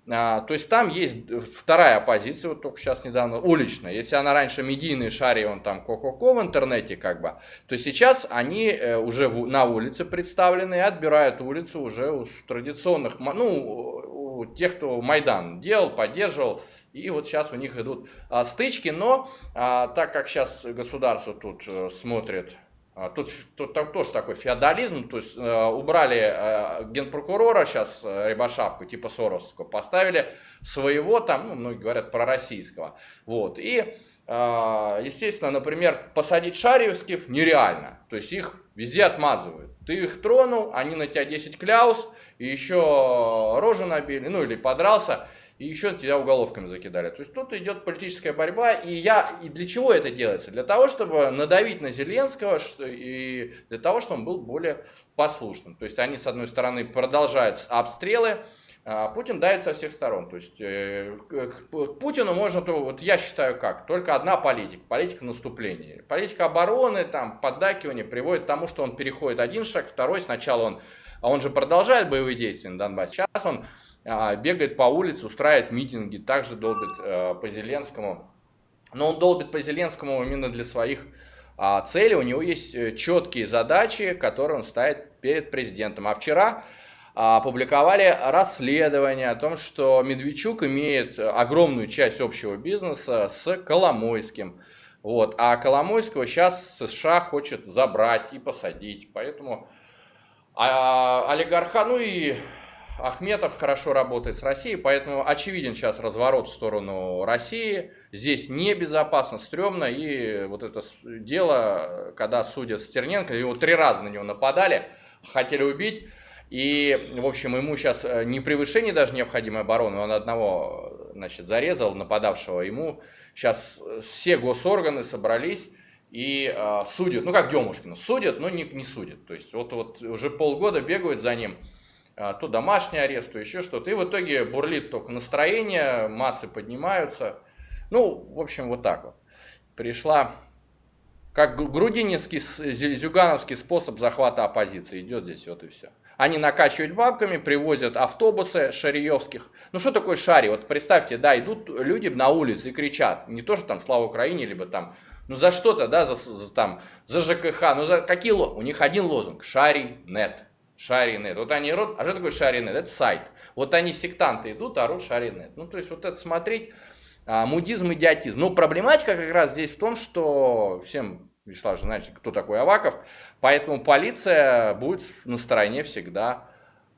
А, то есть там есть вторая оппозиция, вот только сейчас недавно, уличная. Если она раньше медийный шари, он там ко-ко-ко в интернете как бы, то сейчас они э, уже на улице представлены и отбирают улицу уже у традиционных, ну, тех, кто Майдан делал, поддерживал, и вот сейчас у них идут а, стычки, но а, так как сейчас государство тут а, смотрит, а, тут, тут так, тоже такой феодализм, то есть а, убрали а, генпрокурора сейчас а, Рябошапку, типа Соросского, поставили своего там, ну, многие говорят, пророссийского, вот, и естественно, например, посадить шариевских нереально. То есть их везде отмазывают. Ты их тронул, они на тебя 10 кляус, и еще рожу набили, ну или подрался, и еще тебя уголовками закидали. То есть тут идет политическая борьба, и я и для чего это делается? Для того, чтобы надавить на Зеленского, и для того, чтобы он был более послушным. То есть они, с одной стороны, продолжают обстрелы, а Путин давит со всех сторон. То есть э, к Путину можно, то, вот я считаю как, только одна политика, политика наступления. Политика обороны, там, поддакивания приводит к тому, что он переходит один шаг, второй, сначала он, а он же продолжает боевые действия на Донбассе, сейчас он а, бегает по улице, устраивает митинги, также долбит а, по Зеленскому. Но он долбит по Зеленскому именно для своих а, целей, у него есть э, четкие задачи, которые он ставит перед президентом. А вчера опубликовали расследование о том, что Медведчук имеет огромную часть общего бизнеса с Коломойским. Вот. А Коломойского сейчас США хочет забрать и посадить. Поэтому а, олигарха, ну и Ахметов хорошо работает с Россией, поэтому очевиден сейчас разворот в сторону России. Здесь небезопасно, стрёмно. И вот это дело, когда судят Стерненко, его три раза на него нападали, хотели убить. И, в общем, ему сейчас э, не превышение даже необходимой обороны, он одного, значит, зарезал, нападавшего ему. Сейчас э, все госорганы собрались и э, судят, ну как Демушкина, судят, но не, не судят. То есть вот, вот уже полгода бегают за ним, э, то домашний арест, то еще что-то. И в итоге бурлит только настроение, массы поднимаются. Ну, в общем, вот так вот. Пришла, как грудининский, зюгановский способ захвата оппозиции. Идет здесь вот и все. Они накачивают бабками, привозят автобусы шариевских. Ну что такое шари? Вот представьте, да, идут люди на улице и кричат. Не то, что там «Слава Украине», либо там, ну за что-то, да, за, за, там, за ЖКХ. Ну за какие У них один лозунг – «Шари нет». Шаринет. Вот они орут, а что такое шаринет? Это сайт. Вот они, сектанты, идут, орут шаринет. Ну, то есть, вот это смотреть, а, мудизм, идиотизм. Но проблематика как раз здесь в том, что всем Вячеслав же знаете, кто такой Аваков. Поэтому полиция будет на стороне всегда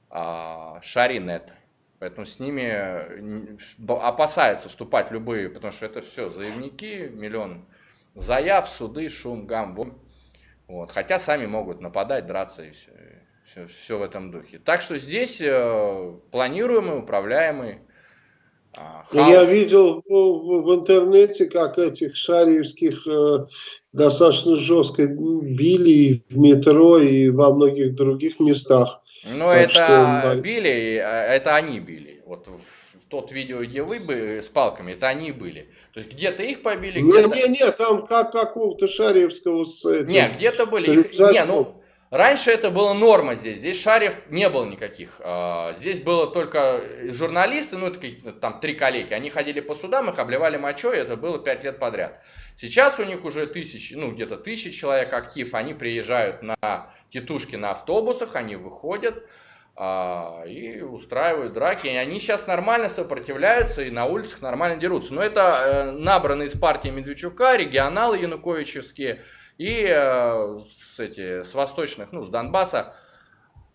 а, Шаринет. Поэтому с ними опасаются вступать любые, потому что это все заявники, миллион заяв, суды, шум, гам, бум. Вот. Хотя сами могут нападать, драться и все, все, все в этом духе. Так что здесь э, планируемый, управляемый а, ну, я видел в, в интернете, как этих шариевских э, достаточно жестко били в метро и во многих других местах. Ну, это что... били, а, это они били. Вот тот видео, где вы бы с палками, это они были. То есть где-то их побили, где-то... Не, не, не, там как какого-то шариевского с этим... Не, где-то были... Их... Не, ну, Раньше это была норма здесь, здесь шарев не было никаких. А, здесь было только журналисты, ну это какие-то там три коллеги, они ходили по судам, их обливали мочой, это было пять лет подряд. Сейчас у них уже тысячи, ну где-то тысячи человек актив, они приезжают на тетушки на автобусах, они выходят, а, и устраивают драки. И они сейчас нормально сопротивляются и на улицах нормально дерутся. Но это э, набраны из партии Медведчука, регионалы януковичевские и э, с, эти, с восточных, ну, с Донбасса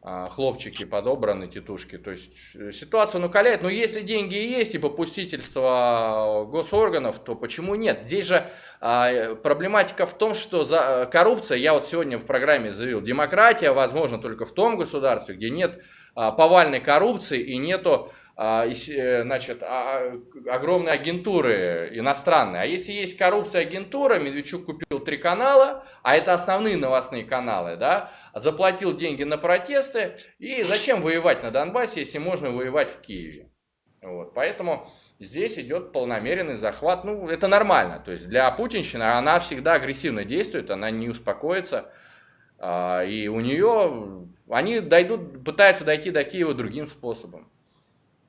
хлопчики подобраны, тетушки. То есть э, ситуация накаляет. Но если деньги есть и попустительство госорганов, то почему нет? Здесь же а, проблематика в том, что за коррупция, я вот сегодня в программе заявил, демократия возможно только в том государстве, где нет а, повальной коррупции и нету а, э, значит, а, огромные агентуры иностранные. А если есть коррупция агентура, Медведчук купил три канала, а это основные новостные каналы, да, заплатил деньги на протесты, и зачем воевать на Донбассе, если можно воевать в Киеве? Вот, поэтому здесь идет полномеренный захват, ну, это нормально, то есть для путинщины она всегда агрессивно действует, она не успокоится, и у нее, они дойдут, пытаются дойти до Киева другим способом.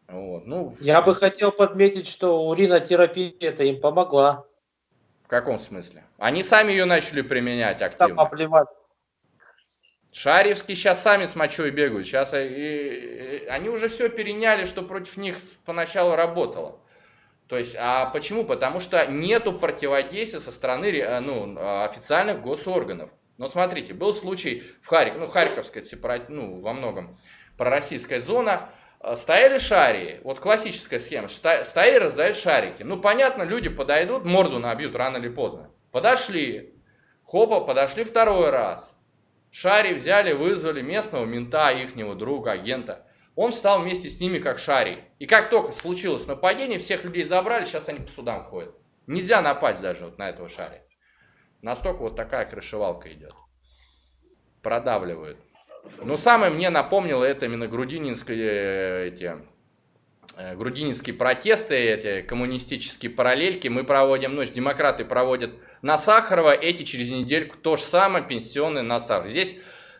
Вот, ну, Я бы хотел подметить, что уринотерапия это им помогла. В каком смысле? Они сами ее начали применять активно. Там поплевать. Шарьевские сейчас сами с мочой бегают. Сейчас и, и, они уже все переняли, что против них поначалу работало. То есть, а почему? Потому что нету противодействия со стороны э, ну, официальных госорганов. Но смотрите, был случай в Харькове, ну, Харьковская сепарат, ну, во многом пророссийская зона, стояли шарии, вот классическая схема, стояли, раздают шарики. Ну, понятно, люди подойдут, морду набьют рано или поздно. Подошли, хопа, подошли второй раз. Шари взяли, вызвали местного мента, ихнего друга, агента. Он встал вместе с ними как шарий. И как только случилось нападение, всех людей забрали, сейчас они по судам ходят. Нельзя напасть даже вот на этого шари. Настолько вот такая крышевалка идет. Продавливают. Но самое мне напомнило это именно грудининские э, эти, э, грудининские протесты, эти коммунистические параллельки. Мы проводим, ну, демократы проводят на Сахарова, эти через недельку то же самое, пенсионные на Сахарова. Здесь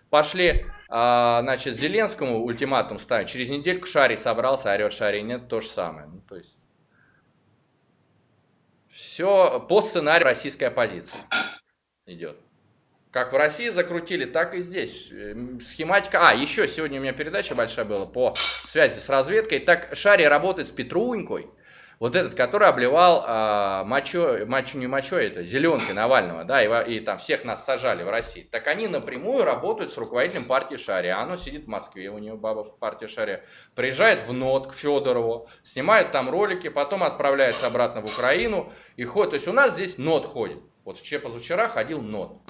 пошли, а, значит, Зеленскому ультиматум ставить, через недельку Шарий собрался, орет Шарий, нет, то же самое. Ну, то есть, все по сценарию российской оппозиции идет. Как в России закрутили, так и здесь. Эм, схематика... А, еще сегодня у меня передача большая была по связи с разведкой. Так Шари работает с Петрунькой. Вот этот, который обливал а, мочой, мочу не мочой, это зеленкой Навального, да, и, и там всех нас сажали в России. Так они напрямую работают с руководителем партии Шари. А оно сидит в Москве, у него баба в партии Шари. Приезжает в НОТ к Федорову, снимает там ролики, потом отправляется обратно в Украину и ходит. То есть у нас здесь НОТ ходит. Вот позавчера ходил НОТ.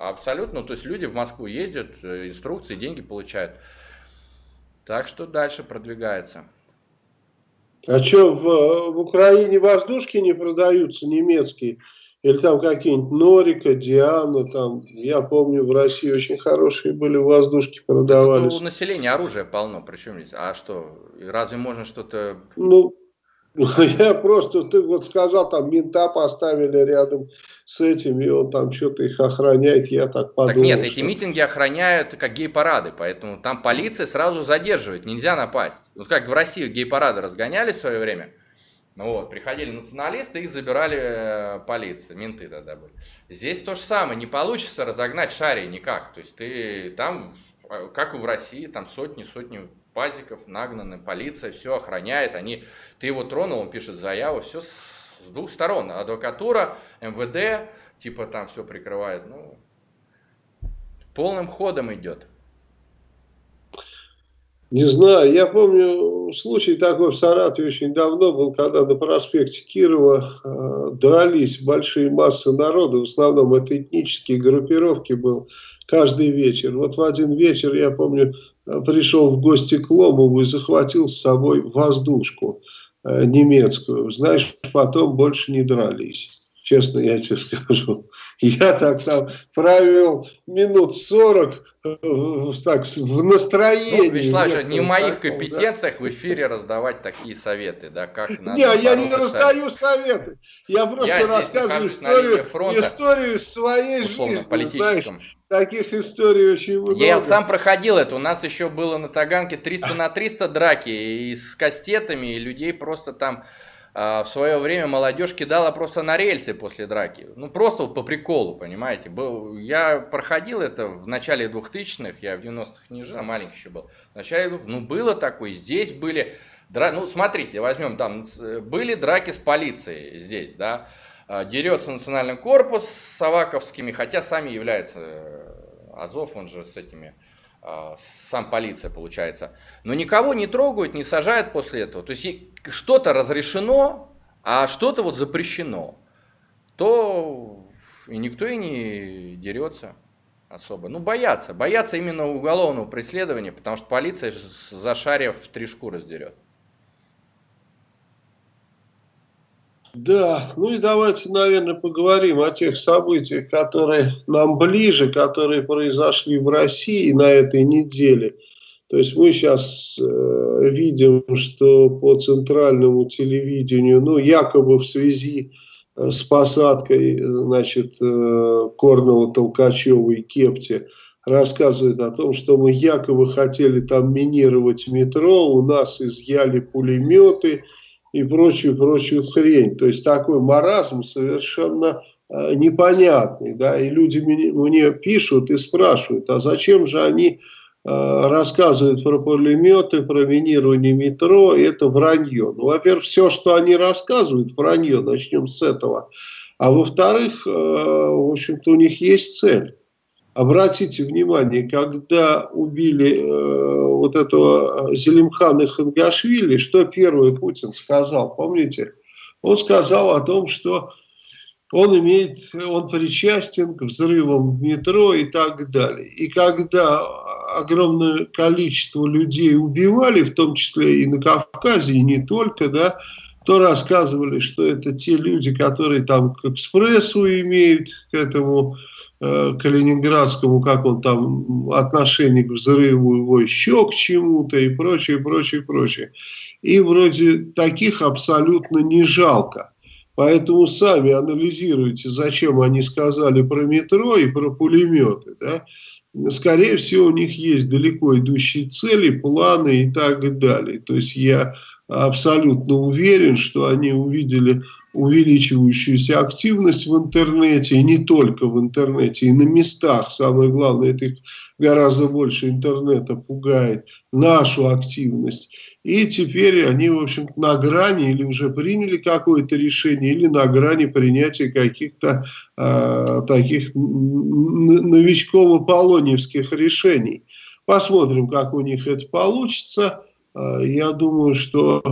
Абсолютно. То есть люди в Москву ездят, э, инструкции, деньги получают. Так что дальше продвигается. А что, в, в Украине воздушки не продаются немецкие? Или там какие-нибудь Норика, Диана, там, я помню, в России очень хорошие были воздушки продавались. у населения оружия полно, причем здесь. А что, разве можно что-то... Ну, Я просто, ты вот сказал, там мента поставили рядом с этим, и он там что-то их охраняет, я так подумал. Так нет, что... эти митинги охраняют как гей-парады, поэтому там полиция сразу задерживает, нельзя напасть. Вот как в России гей-парады разгоняли в свое время, ну вот, приходили националисты, их забирали э, полиция, менты тогда были. Здесь то же самое, не получится разогнать шари никак, то есть ты там, э, как и в России, там сотни-сотни пазиков нагнаны, полиция все охраняет, они, ты его тронул, он пишет заяву, все с двух сторон, адвокатура, МВД, типа там все прикрывает, ну, полным ходом идет. Не знаю, я помню случай такой в Саратове очень давно был, когда на проспекте Кирова э, дрались большие массы народа, в основном это этнические группировки был каждый вечер. Вот в один вечер, я помню, пришел в гости к Ломову и захватил с собой воздушку э, немецкую. Знаешь, потом больше не дрались. Честно я тебе скажу. Я так там провел минут 40 э, так, в настроении. Ну, Вячеслав, не в моих таком, компетенциях да? в эфире раздавать такие советы, да, как надо Не, я не раздаю советы. Я просто я рассказываю историю, историю своей жизни. Знаешь, таких историй очень много. Я сам проходил это. У нас еще было на Таганке 300 на 300 драки и с кастетами, и людей просто там а, в свое время молодежь кидала просто на рельсы после драки. Ну, просто вот по приколу, понимаете. Был, я проходил это в начале 2000-х, я в 90-х не жил, а маленький еще был. В начале, ну, было такое, здесь были... Ну, смотрите, возьмем там, были драки с полицией здесь, да. А, дерется национальный корпус с Аваковскими, хотя сами являются э, Азов, он же с этими а, сам полиция получается. Но никого не трогают, не сажают после этого. То есть что-то разрешено, а что-то вот запрещено. То и никто и не дерется особо. Ну, боятся. Боятся именно уголовного преследования, потому что полиция за шарев в три шкуры сдерет. Да, ну и давайте, наверное, поговорим о тех событиях, которые нам ближе, которые произошли в России на этой неделе. То есть мы сейчас э, видим, что по центральному телевидению, ну якобы в связи э, с посадкой, значит, э, Корнова, Толкачева и Кепти, рассказывает о том, что мы якобы хотели там минировать метро, у нас изъяли пулеметы, и прочую, прочую хрень. То есть такой маразм совершенно э, непонятный. Да? И люди мне, мне пишут и спрашивают, а зачем же они э, рассказывают про пулеметы, про минирование метро, это вранье. Ну, во-первых, все, что они рассказывают, вранье, начнем с этого. А во-вторых, э, в общем-то, у них есть цель. Обратите внимание, когда убили э, вот этого Зелимхана Хангашвили, что первый Путин сказал, помните? Он сказал о том, что он имеет, он причастен к взрывам в метро и так далее. И когда огромное количество людей убивали, в том числе и на Кавказе, и не только, да, то рассказывали, что это те люди, которые там к экспрессу имеют, к этому Э, калининградскому, как он там, отношение к взрыву его еще к чему-то и прочее, прочее, прочее. И вроде таких абсолютно не жалко. Поэтому сами анализируйте, зачем они сказали про метро и про пулеметы. Да? Скорее всего, у них есть далеко идущие цели, планы и так далее. То есть я абсолютно уверен, что они увидели увеличивающуюся активность в интернете, и не только в интернете, и на местах. Самое главное, это их гораздо больше интернета пугает, нашу активность. И теперь они, в общем на грани или уже приняли какое-то решение, или на грани принятия каких-то э, таких новичково-полоневских решений. Посмотрим, как у них это получится. Я думаю, что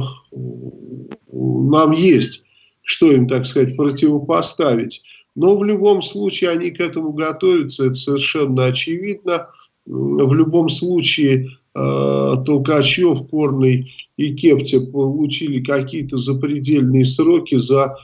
нам есть что им, так сказать, противопоставить. Но в любом случае они к этому готовятся, это совершенно очевидно. В любом случае э, Толкачев, Корный и Кептя получили какие-то запредельные сроки за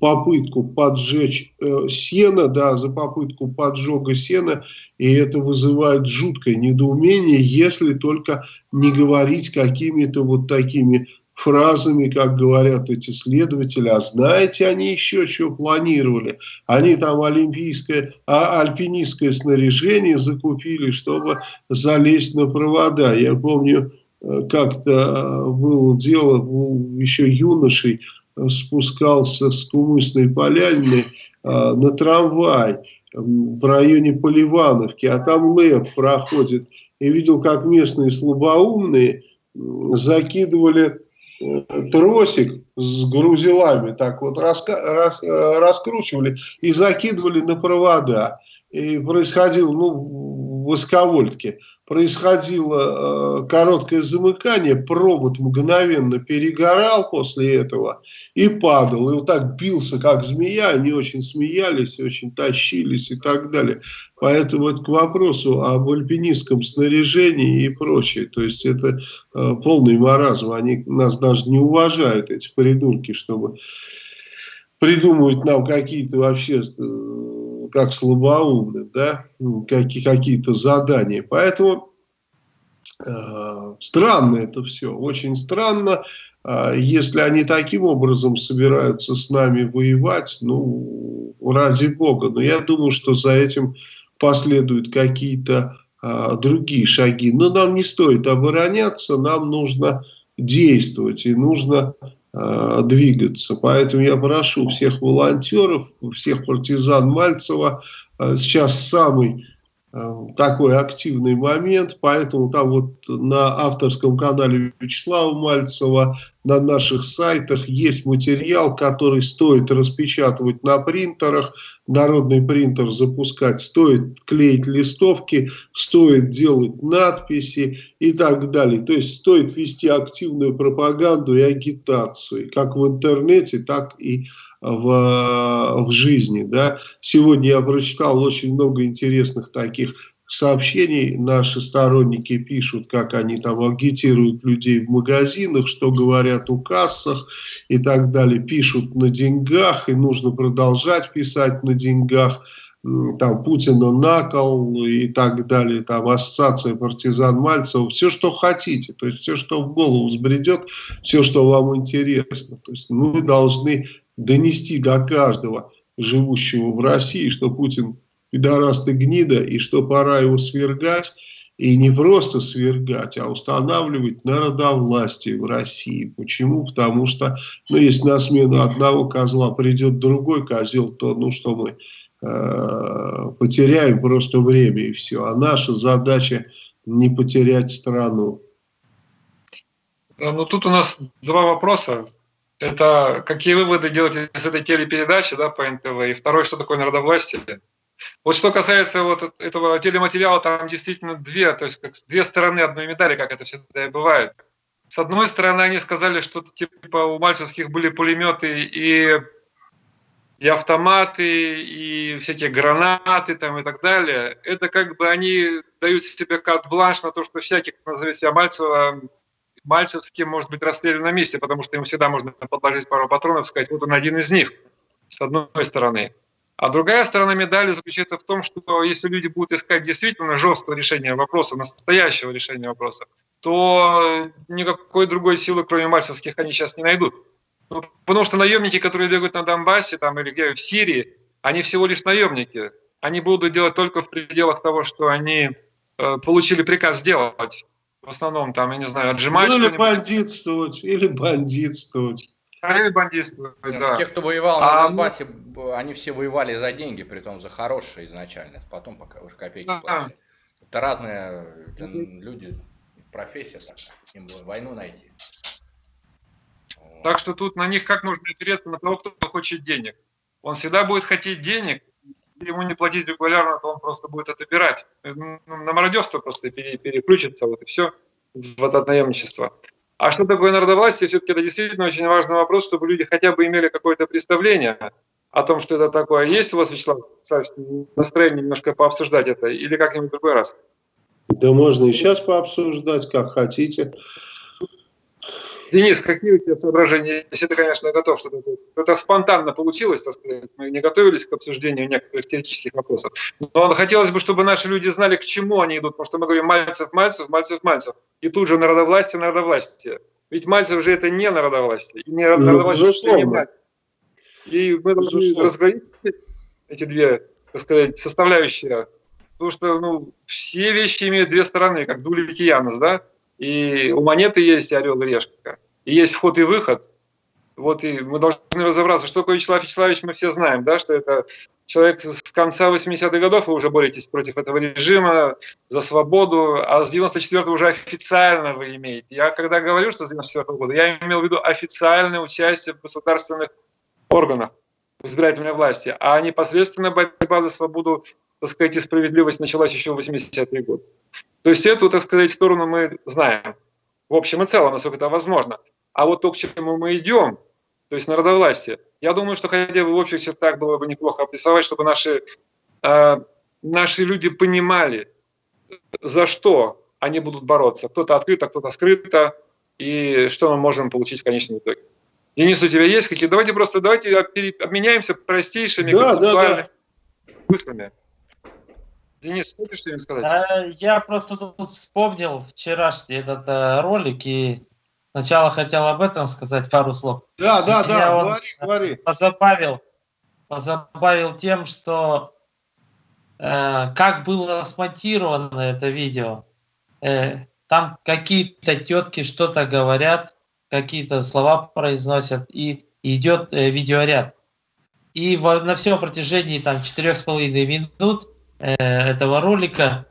попытку поджечь э, сено, да, за попытку поджога сена, и это вызывает жуткое недоумение, если только не говорить какими-то вот такими фразами, как говорят эти следователи, а знаете они еще что планировали? Они там олимпийское, а, альпинистское снаряжение закупили, чтобы залезть на провода. Я помню, э, как-то э, было дело, был еще юношей, спускался с Кумысной полянины на трамвай в районе Поливановки, а там ЛЭП проходит, и видел, как местные слабоумные закидывали тросик с грузилами так вот раска, рас, э, раскручивали и закидывали на провода. И происходило, ну, в высоковольтке, происходило э, короткое замыкание, провод мгновенно перегорал после этого и падал. И вот так бился, как змея, они очень смеялись, очень тащились и так далее. Поэтому вот к вопросу об альпинистском снаряжении и прочее, то есть это э, полный маразм, они нас даже не уважают, эти придурки, чтобы придумывать нам какие-то вообще э, как слабоумным, да, какие-то задания. Поэтому э, странно это все, очень странно. Э, если они таким образом собираются с нами воевать, ну, ради бога. Но я думаю, что за этим последуют какие-то э, другие шаги. Но нам не стоит обороняться, нам нужно действовать. И нужно двигаться. Поэтому я прошу всех волонтеров, всех партизан Мальцева, э, сейчас самый Э, такой активный момент, поэтому там вот на авторском канале Вячеслава Мальцева, на наших сайтах есть материал, который стоит распечатывать на принтерах, народный принтер запускать, стоит клеить листовки, стоит делать надписи и так далее. То есть стоит вести активную пропаганду и агитацию, как в интернете, так и в в, в жизни. Да? Сегодня я прочитал очень много интересных таких сообщений. Наши сторонники пишут, как они там агитируют людей в магазинах, что говорят у кассах и так далее. Пишут на деньгах, и нужно продолжать писать на деньгах там Путина накол и так далее, там ассоциация партизан Мальцева, все, что хотите, то есть все, что в голову взбредет, все, что вам интересно. То есть мы должны донести до каждого живущего в России, что Путин пидораст гнида, и что пора его свергать, и не просто свергать, а устанавливать народовластие в России. Почему? Потому что, ну, если на смену одного козла придет другой козел, то, ну, что мы э, потеряем просто время и все. А наша задача не потерять страну. Ну, тут у нас два вопроса это какие выводы делать из этой телепередачи да, по НТВ, и второе, что такое народовластие. Вот что касается вот этого телематериала, там действительно две, то есть как две стороны одной медали, как это всегда и бывает. С одной стороны, они сказали, что типа у мальцевских были пулеметы и, и автоматы, и всякие гранаты там и так далее. Это как бы они дают себе карт-бланш на то, что всякий, кто назовет себя Мальцева, Мальцевский может быть расстрелян на месте, потому что ему всегда можно подложить пару патронов и сказать, вот он один из них, с одной стороны. А другая сторона медали заключается в том, что если люди будут искать действительно жесткого решения вопроса, настоящего решения вопроса, то никакой другой силы, кроме мальцевских, они сейчас не найдут. Ну, потому что наемники, которые бегают на Донбассе там, или где в Сирии, они всего лишь наемники. Они будут делать только в пределах того, что они э, получили приказ сделать в основном там, я не знаю, отжимать ну, или бандитствовать, или бандитствовать. Или бандитствовать, Нет, да. Те, кто воевал а, на Донбассе, они все воевали за деньги, при том за хорошие изначально, потом пока уже копейки а, платили. Это разные люди, профессия такая, им войну найти. Так что тут на них как нужно опереться на того, кто хочет денег. Он всегда будет хотеть денег, ему не платить регулярно, то он просто будет отобирать. Ну, на мародерство просто переключится, вот и все, в это наемничество. А что такое народовластие? Все-таки это действительно очень важный вопрос, чтобы люди хотя бы имели какое-то представление о том, что это такое. Есть у вас, Вячеслав, настроение немножко пообсуждать это или как-нибудь другой раз? Да можно и сейчас пообсуждать, как хотите. Денис, какие у тебя соображения, если ты, конечно, готов что-то Это спонтанно получилось, так сказать. Мы не готовились к обсуждению некоторых теоретических вопросов. Но хотелось бы, чтобы наши люди знали, к чему они идут. Потому что мы говорим Мальцев, Мальцев, Мальцев, Мальцев. И тут же народовластие, народовластие. Ведь Мальцев же это не народовластие. И не ну, народовластие, ну, не Мальцев. И мы должны разграничить эти две, так сказать, составляющие. Потому что ну, все вещи имеют две стороны, как дулик и да? И у монеты есть орел и решка. И есть вход и выход. Вот и мы должны разобраться, что такое Вячеслав Вячеславович, мы все знаем, да, что это человек с конца 80-х годов, вы уже боретесь против этого режима, за свободу, а с 94-го уже официально вы имеете. Я когда говорю, что с 94-го года, я имел в виду официальное участие в государственных органах избирательной власти, а непосредственно борьба за свободу, так сказать, и справедливость началась еще в 80-е годы. То есть эту, так сказать, сторону мы знаем. В общем и целом, насколько это возможно. А вот то, к чему мы идем, то есть народовластие, я думаю, что хотя бы в общих чертах было бы неплохо обрисовать, чтобы наши, э, наши люди понимали, за что они будут бороться. Кто-то открыто, кто-то скрыто, и что мы можем получить в конечном итоге. Денис, у тебя есть какие? Давайте просто давайте обменяемся простейшими да, концептуальными да, да. мыслями. Денис, хочешь что-нибудь сказать? А, я просто тут вспомнил вчерашний этот э, ролик и сначала хотел об этом сказать пару слов. Да, да, и да, говори, говори. Позабавил, позабавил тем, что э, как было смонтировано это видео. Э, там какие-то тетки что-то говорят, какие-то слова произносят, и идет э, видеоряд. И во, на всем протяжении там четырех с половиной минут э, этого ролика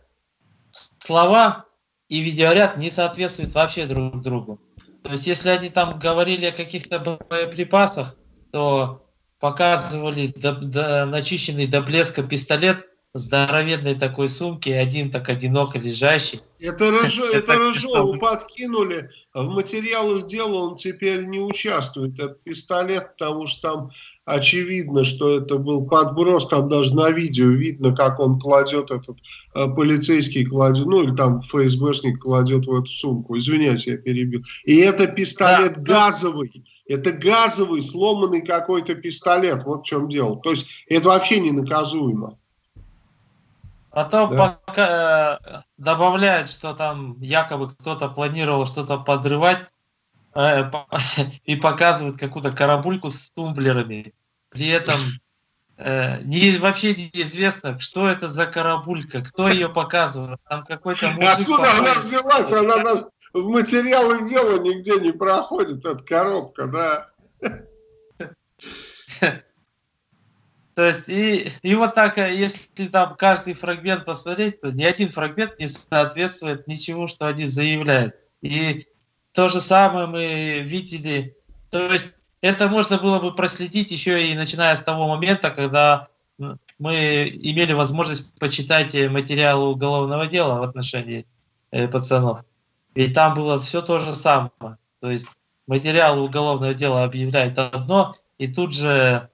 слова и видеоряд не соответствуют вообще друг другу. То есть, если они там говорили о каких-то боеприпасах, то показывали до, до, начищенный до блеска пистолет, здоровенной такой сумки, один так одиноко лежащий. Это, Рыж... это Рыжову подкинули. В материалах дела он теперь не участвует, этот пистолет, потому что там очевидно, что это был подброс, там даже на видео видно, как он кладет этот э, полицейский кладет, ну или там ФСБшник кладет в эту сумку. Извиняюсь, я перебил. И это пистолет да, газовый. Это газовый, сломанный какой-то пистолет. Вот в чем дело. То есть это вообще не наказуемо. Потом да. пока, э, добавляют, что там якобы кто-то планировал что-то подрывать э, по, и показывают какую-то карабульку с тумблерами. При этом э, не, вообще неизвестно, что это за карабулька, кто ее показывает. Там какой-то Откуда она взялась? Она нас в материалах дела нигде не проходит, эта коробка, да. То есть, и, и вот так, э, если там каждый фрагмент посмотреть, то ни один фрагмент не соответствует ничему, что они заявляют. И то же самое мы видели. То есть, это можно было бы проследить еще и начиная с того момента, когда мы имели возможность почитать материалы уголовного дела в отношении э, пацанов. И там было все то же самое. То есть материалы уголовного дела объявляют одно, и тут же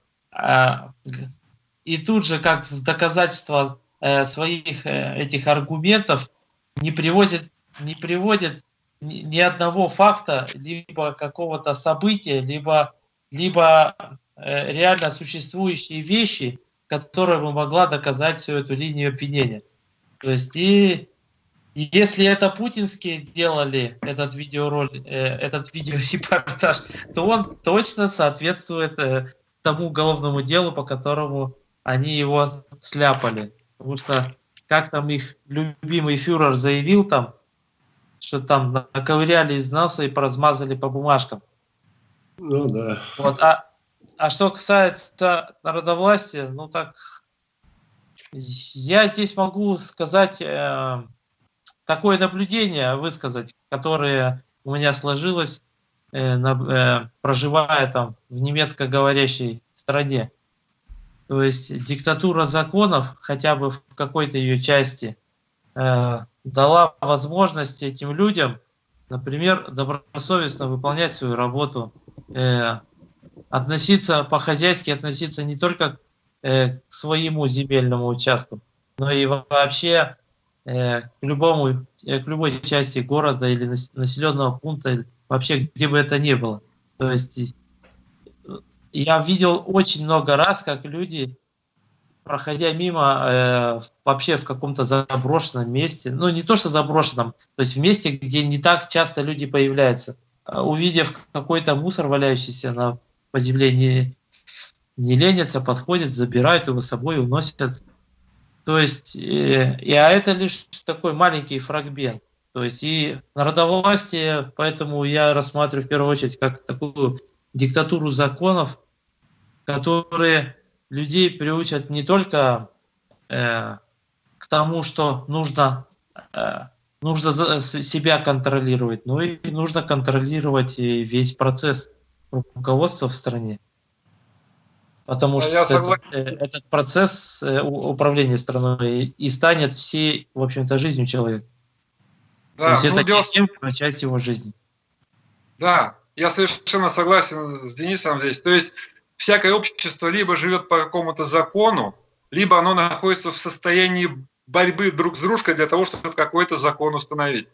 и тут же, как в доказательство э, своих э, этих аргументов, не приводит, не приводит ни одного факта, либо какого-то события, либо, либо э, реально существующие вещи, которые бы могла доказать всю эту линию обвинения. То есть и если это путинские делали этот видеоролик, этот видеорепортаж, то он точно соответствует тому уголовному делу, по которому они его сляпали. Потому что, как там их любимый фюрер заявил там, что там наковыряли из носа и поразмазали по бумажкам. Ну да. Вот, а, а что касается народовластия, ну так, я здесь могу сказать э, такое наблюдение, высказать, которое у меня сложилось, проживая там в немецкоговорящей стране. То есть диктатура законов, хотя бы в какой-то ее части, э, дала возможность этим людям, например, добросовестно выполнять свою работу, э, относиться по-хозяйски, относиться не только э, к своему земельному участку, но и вообще э, к, любому, э, к любой части города или населенного пункта, вообще где бы это ни было. То есть я видел очень много раз, как люди, проходя мимо, э, вообще в каком-то заброшенном месте, ну не то что заброшенном, то есть в месте, где не так часто люди появляются, э, увидев какой-то мусор, валяющийся на, по земле, не, не ленятся, подходят, забирают его с собой, уносят. То есть, э, и, а это лишь такой маленький фрагмент. То есть и народовластие, поэтому я рассматриваю в первую очередь как такую диктатуру законов, которые людей приучат не только э, к тому, что нужно, э, нужно себя контролировать, но и нужно контролировать и весь процесс руководства в стране. Потому а что этот, э, этот процесс э, управления страной и станет всей, в общем-то, жизнью человека. Да, То есть ну, это дело... часть его жизни. Да, я совершенно согласен с Денисом здесь. То есть всякое общество либо живет по какому-то закону, либо оно находится в состоянии борьбы друг с дружкой для того, чтобы какой-то закон установить.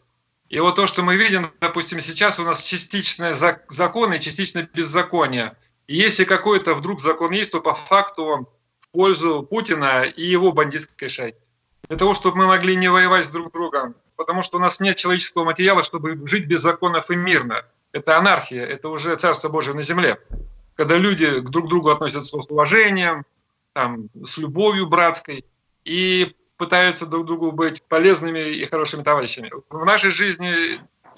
И вот то, что мы видим, допустим, сейчас у нас частичное закон и частичное беззаконие. И если какой-то вдруг закон есть, то по факту он в пользу Путина и его бандитской шайки. Для того, чтобы мы могли не воевать с друг другом, потому что у нас нет человеческого материала, чтобы жить без законов и мирно. Это анархия, это уже Царство Божие на земле. Когда люди друг к другу относятся с уважением, там, с любовью братской и пытаются друг другу быть полезными и хорошими товарищами. В нашей жизни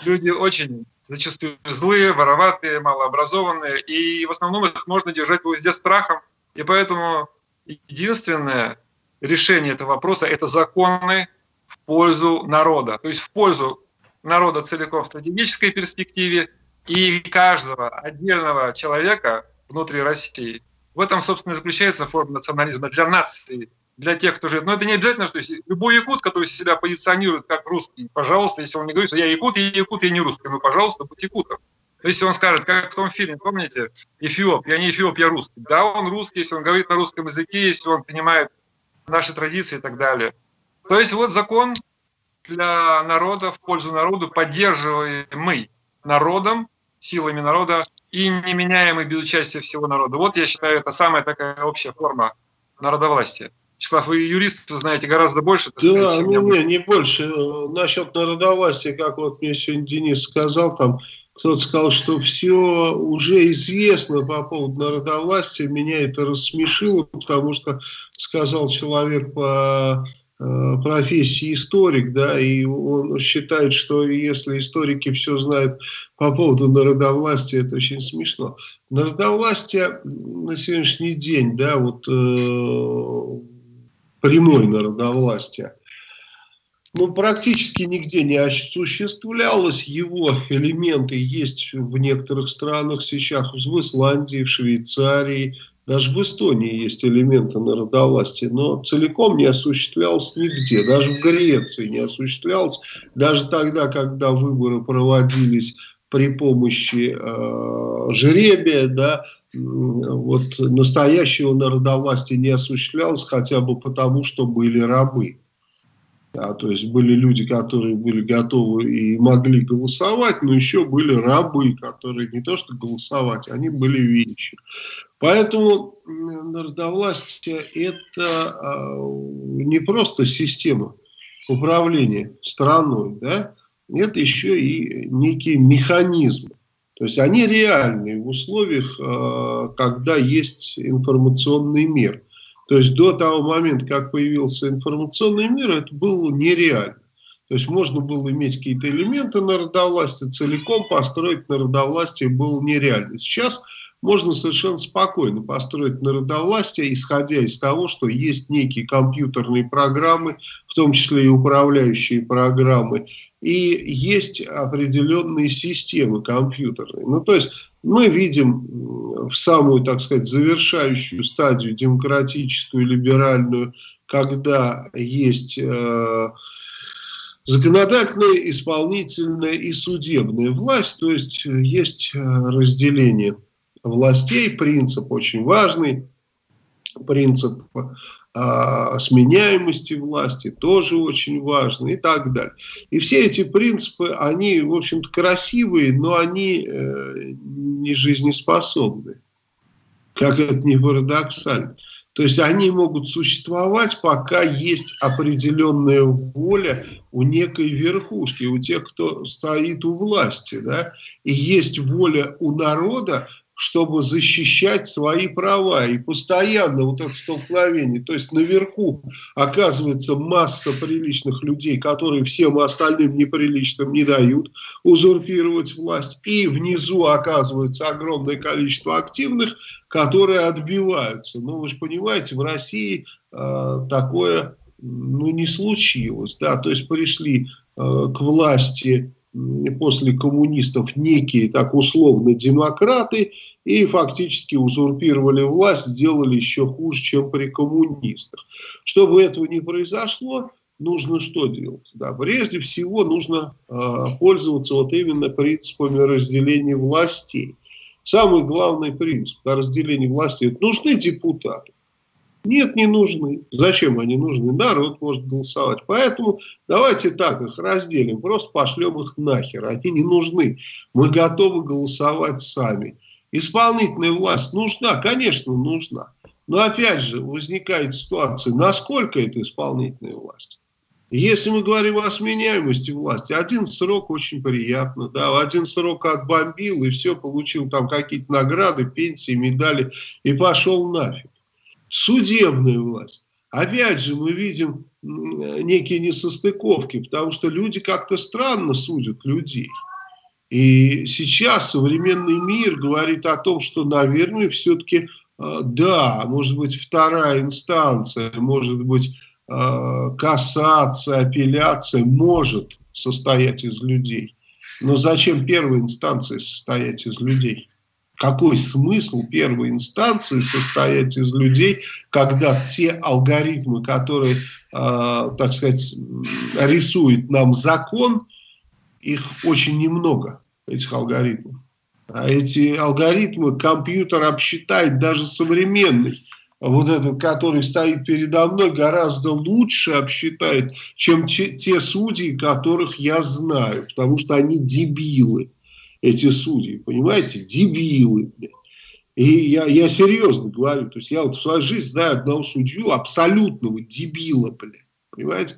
люди очень зачастую злые, вороватые, малообразованные, и в основном их можно держать в узде страхом. И поэтому единственное решение этого вопроса – это законы в пользу народа, то есть в пользу народа целиком в стратегической перспективе и каждого отдельного человека внутри России. В этом, собственно, заключается форма национализма для нации, для тех, кто живет. Но это не обязательно, что любой якут, который себя позиционирует как русский, пожалуйста, если он не говорит, что я якут, я якут, я не русский, ну, пожалуйста, будь якутом. Если он скажет, как в том фильме, помните, Эфиоп, я не Эфиоп, я русский. Да, он русский, если он говорит на русском языке, если он понимает наши традиции и так далее. То есть вот закон для народа, в пользу народу, поддерживаемый народом, силами народа и неменяемый без участия всего народа. Вот я считаю, это самая такая общая форма народовластия. Вячеслав, вы юрист, вы знаете гораздо больше. Да, сказать, чем ну, я. не, не больше. Насчет народовластия, как вот мне сегодня Денис сказал, там кто-то сказал, что все уже известно по поводу народовластия. Меня это рассмешило, потому что сказал человек по Э, профессии историк, да, и он считает, что если историки все знают по поводу народовластия, это очень смешно. Народовластие на сегодняшний день, да, вот э, прямой народовластие, ну, практически нигде не осуществлялось. Его элементы есть в некоторых странах сейчас, в Исландии, в Швейцарии, даже в Эстонии есть элементы народовластия, но целиком не осуществлялось нигде. Даже в Греции не осуществлялось. Даже тогда, когда выборы проводились при помощи э, жеребия, да, вот настоящего народовластия не осуществлялось хотя бы потому, что были рабы. Да, то есть были люди, которые были готовы и могли голосовать, но еще были рабы, которые не то что голосовать, они были вещи. Поэтому народовластие – это а, не просто система управления страной, да? Это еще и некий механизм. То есть они реальные в условиях, а, когда есть информационный мир – то есть до того момента, как появился информационный мир, это было нереально. То есть можно было иметь какие-то элементы народовластия, целиком построить народовластие было нереально. Сейчас можно совершенно спокойно построить народовластие, исходя из того, что есть некие компьютерные программы, в том числе и управляющие программы, и есть определенные системы компьютерные. Ну, то есть мы видим в самую, так сказать, завершающую стадию демократическую, либеральную, когда есть... Э, законодательная, исполнительная и судебная власть, то есть есть э, разделение властей, принцип очень важный, принцип а, сменяемости власти тоже очень важный и так далее. И все эти принципы, они, в общем-то, красивые, но они э, не жизнеспособны. Как это не парадоксально. То есть они могут существовать, пока есть определенная воля у некой верхушки, у тех, кто стоит у власти. Да? И есть воля у народа, чтобы защищать свои права. И постоянно вот это столкновение. То есть наверху оказывается масса приличных людей, которые всем остальным неприличным не дают узурпировать власть. И внизу оказывается огромное количество активных, которые отбиваются. Ну вы же понимаете, в России э, такое ну, не случилось. Да? То есть пришли э, к власти после коммунистов некие так условно демократы и фактически узурпировали власть, сделали еще хуже, чем при коммунистах. Чтобы этого не произошло, нужно что делать? Да, прежде всего нужно э, пользоваться вот именно принципами разделения властей. Самый главный принцип разделения это нужны депутаты. Нет, не нужны. Зачем они нужны? Народ может голосовать. Поэтому давайте так их разделим, просто пошлем их нахер. Они не нужны. Мы готовы голосовать сами. Исполнительная власть нужна? Конечно, нужна. Но опять же возникает ситуация, насколько это исполнительная власть. Если мы говорим о сменяемости власти, один срок очень приятно, да, один срок отбомбил и все, получил там какие-то награды, пенсии, медали и пошел нафиг судебная власть. Опять же, мы видим некие несостыковки, потому что люди как-то странно судят людей. И сейчас современный мир говорит о том, что, наверное, все-таки, э, да, может быть, вторая инстанция, может быть, э, кассация, апелляция может состоять из людей. Но зачем первая инстанция состоять из людей? Какой смысл первой инстанции состоять из людей, когда те алгоритмы, которые, э, так сказать, рисует нам закон, их очень немного, этих алгоритмов. А эти алгоритмы компьютер обсчитает даже современный вот этот, который стоит передо мной, гораздо лучше обсчитает, чем те, те судьи, которых я знаю, потому что они дебилы эти судьи, понимаете, дебилы. И я, я серьезно говорю, то есть я вот в своей жизни знаю одного судью, абсолютного дебила, блядь, понимаете,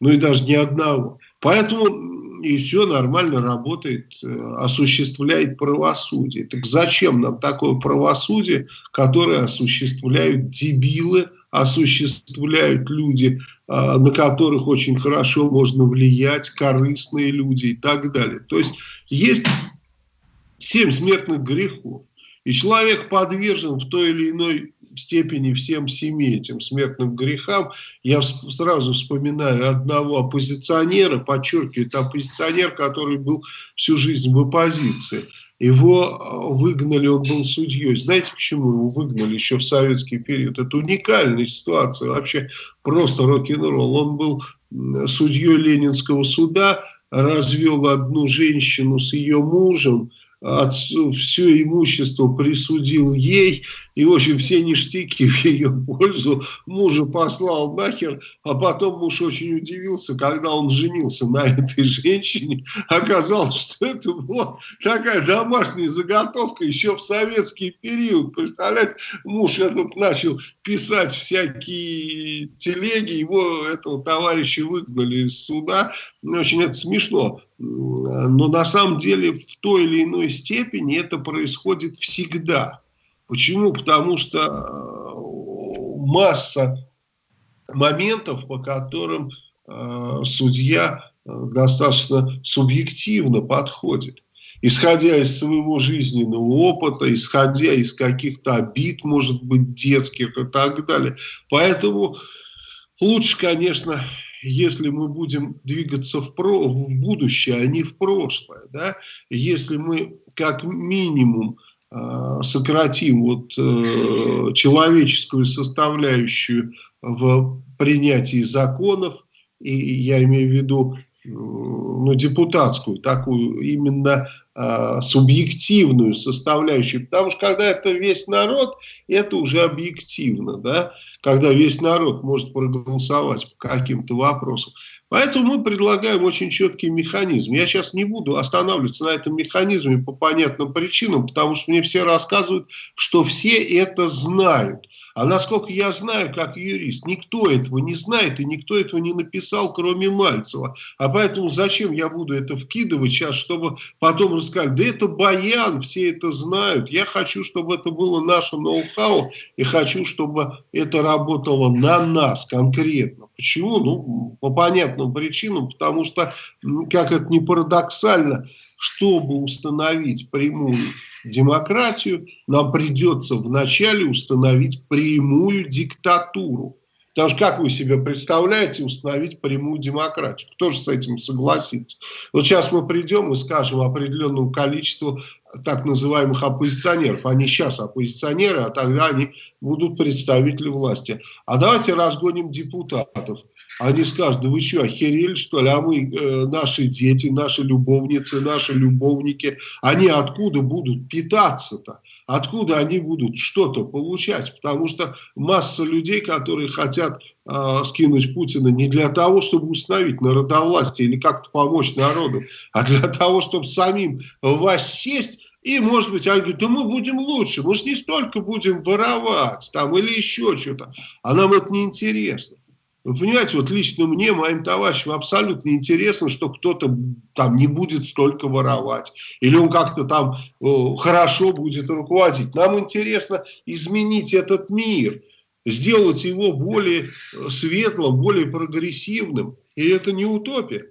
ну и даже не одного. Поэтому и все нормально работает, э, осуществляет правосудие. Так зачем нам такое правосудие, которое осуществляют дебилы, осуществляют люди, а, на которых очень хорошо можно влиять, корыстные люди и так далее. То есть есть семь смертных грехов. И человек подвержен в той или иной степени всем семи этим смертным грехам. Я сразу вспоминаю одного оппозиционера, подчеркиваю, это оппозиционер, который был всю жизнь в оппозиции. Его а, выгнали, он был судьей. Знаете, почему его выгнали еще в советский период? Это уникальная ситуация, вообще просто рок-н-ролл. Он был судьей Ленинского суда, развел одну женщину с ее мужем, отцу, все имущество присудил ей, и, в общем, все ништяки в ее пользу мужа послал нахер, а потом муж очень удивился, когда он женился на этой женщине, оказалось, что это была такая домашняя заготовка еще в советский период, представляете, муж этот начал писать всякие телеги, его, этого товарища выгнали из суда, очень это смешно, но на самом деле в той или иной степени это происходит всегда. Почему? Потому что э, масса моментов, по которым э, судья э, достаточно субъективно подходит. Исходя из своего жизненного опыта, исходя из каких-то обид, может быть, детских и так далее. Поэтому лучше, конечно, если мы будем двигаться в, про, в будущее, а не в прошлое. Да? Если мы как минимум сократим вот, э, человеческую составляющую в принятии законов, и я имею в виду ну, депутатскую, такую именно э, субъективную составляющую, потому что когда это весь народ, это уже объективно, да, когда весь народ может проголосовать по каким-то вопросам. Поэтому мы предлагаем очень четкий механизм. Я сейчас не буду останавливаться на этом механизме по понятным причинам, потому что мне все рассказывают, что все это знают. А насколько я знаю, как юрист, никто этого не знает и никто этого не написал, кроме Мальцева. А поэтому зачем я буду это вкидывать сейчас, чтобы потом рассказать, да это баян, все это знают. Я хочу, чтобы это было наше ноу-хау и хочу, чтобы это работало на нас конкретно. Почему? Ну, по понятным причинам, потому что, как это не парадоксально, чтобы установить прямую демократию, нам придется вначале установить прямую диктатуру. Потому что как вы себе представляете установить прямую демократию? Кто же с этим согласится? Вот сейчас мы придем и скажем определенному количеству так называемых оппозиционеров. Они сейчас оппозиционеры, а тогда они будут представители власти. А давайте разгоним депутатов. Они скажут, да вы что, охерели что ли? А мы, э, наши дети, наши любовницы, наши любовники, они откуда будут питаться-то? Откуда они будут что-то получать? Потому что масса людей, которые хотят э, скинуть Путина не для того, чтобы установить народовластие или как-то помочь народу, а для того, чтобы самим воссесть и, может быть, они говорят, да мы будем лучше, мы же не столько будем воровать там или еще что-то, а нам это не интересно. Вы понимаете, вот лично мне, моим товарищам абсолютно интересно, что кто-то там не будет столько воровать. Или он как-то там о, хорошо будет руководить. Нам интересно изменить этот мир, сделать его более э, светлым, более прогрессивным. И это не утопия.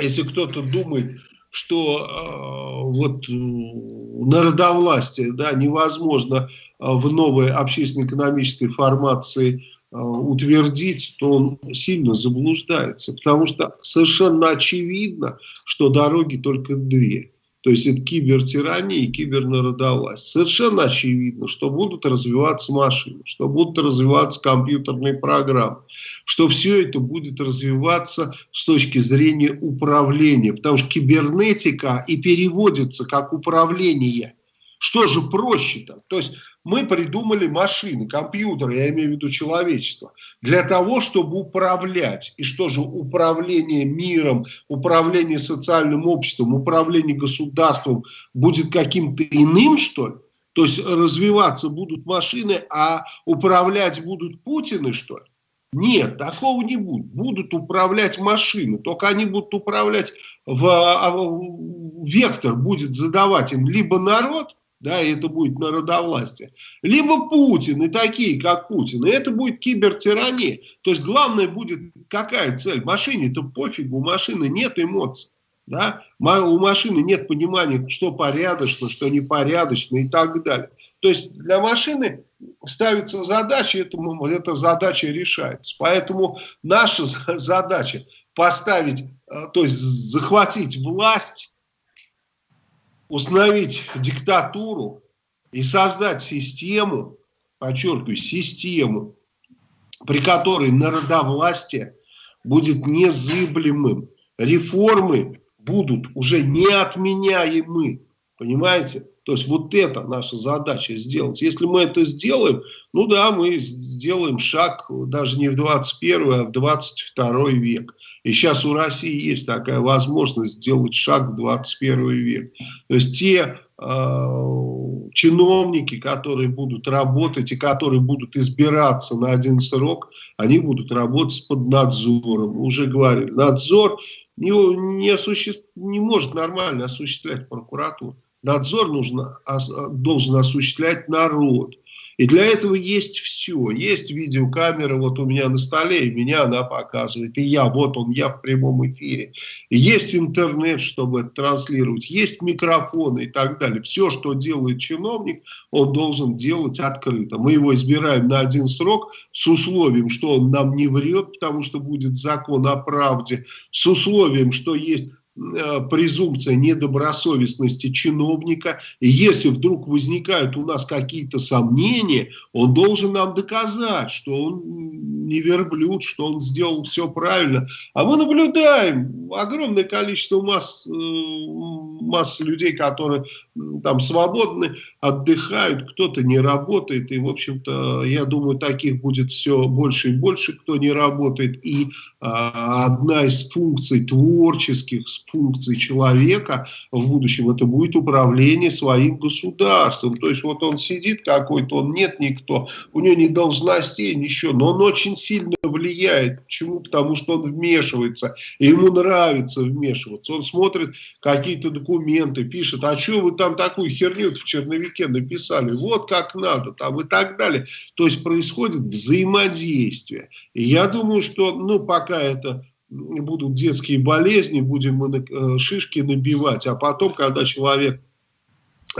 Если кто-то думает, что э, вот э, народовластие да, невозможно э, в новой общественно-экономической формации э, утвердить, то он сильно заблуждается. Потому что совершенно очевидно, что дороги только две. То есть это кибертирания и кибернародовласть. Совершенно очевидно, что будут развиваться машины, что будут развиваться компьютерные программы, что все это будет развиваться с точки зрения управления. Потому что кибернетика и переводится как управление. Что же проще-то? То есть мы придумали машины, компьютеры, я имею в виду человечество, для того, чтобы управлять. И что же управление миром, управление социальным обществом, управление государством будет каким-то иным, что ли? То есть развиваться будут машины, а управлять будут Путины, что ли? Нет, такого не будет. Будут управлять машины, только они будут управлять, в, а, в вектор будет задавать им либо народ, да, и это будет народовластие. Либо Путин и такие, как Путин, и это будет кибертирания. То есть главное будет какая цель? Машине-то пофигу, у машины нет эмоций. Да? У машины нет понимания, что порядочно, что непорядочно и так далее. То есть для машины ставится задача, это, эта задача решается. Поэтому наша задача поставить, э, то есть захватить власть установить диктатуру и создать систему, подчеркиваю, систему, при которой народовластие будет незыблемым. Реформы будут уже неотменяемы. Понимаете? То есть вот это наша задача сделать. Если мы это сделаем, ну да, мы сделаем шаг даже не в 21, а в 22 век. И сейчас у России есть такая возможность сделать шаг в 21 век. То есть те э, чиновники, которые будут работать и которые будут избираться на один срок, они будут работать под надзором. Уже говорили, надзор не, не, осуществ... не может нормально осуществлять прокуратура надзор нужно, должен осуществлять народ. И для этого есть все. Есть видеокамера вот у меня на столе, и меня она показывает. И я, вот он, я в прямом эфире. Есть интернет, чтобы это транслировать. Есть микрофоны и так далее. Все, что делает чиновник, он должен делать открыто. Мы его избираем на один срок с условием, что он нам не врет, потому что будет закон о правде. С условием, что есть презумпция недобросовестности чиновника. И если вдруг возникают у нас какие-то сомнения, он должен нам доказать, что он не верблюд, что он сделал все правильно. А мы наблюдаем огромное количество масс, э, масс людей, которые там свободны, отдыхают, кто-то не работает. И, в общем-то, я думаю, таких будет все больше и больше, кто не работает. И а, одна из функций творческих, функций человека в будущем, это будет управление своим государством. То есть вот он сидит какой-то, он нет никто, у него ни должностей, ничего, но он очень сильно влияет. Почему? Потому что он вмешивается, и ему нравится вмешиваться. Он смотрит какие-то документы, пишет, а что вы там такую херню в черновике написали, вот как надо, там и так далее. То есть происходит взаимодействие. И я думаю, что, ну, пока это будут детские болезни, будем мы э, шишки набивать, а потом, когда человек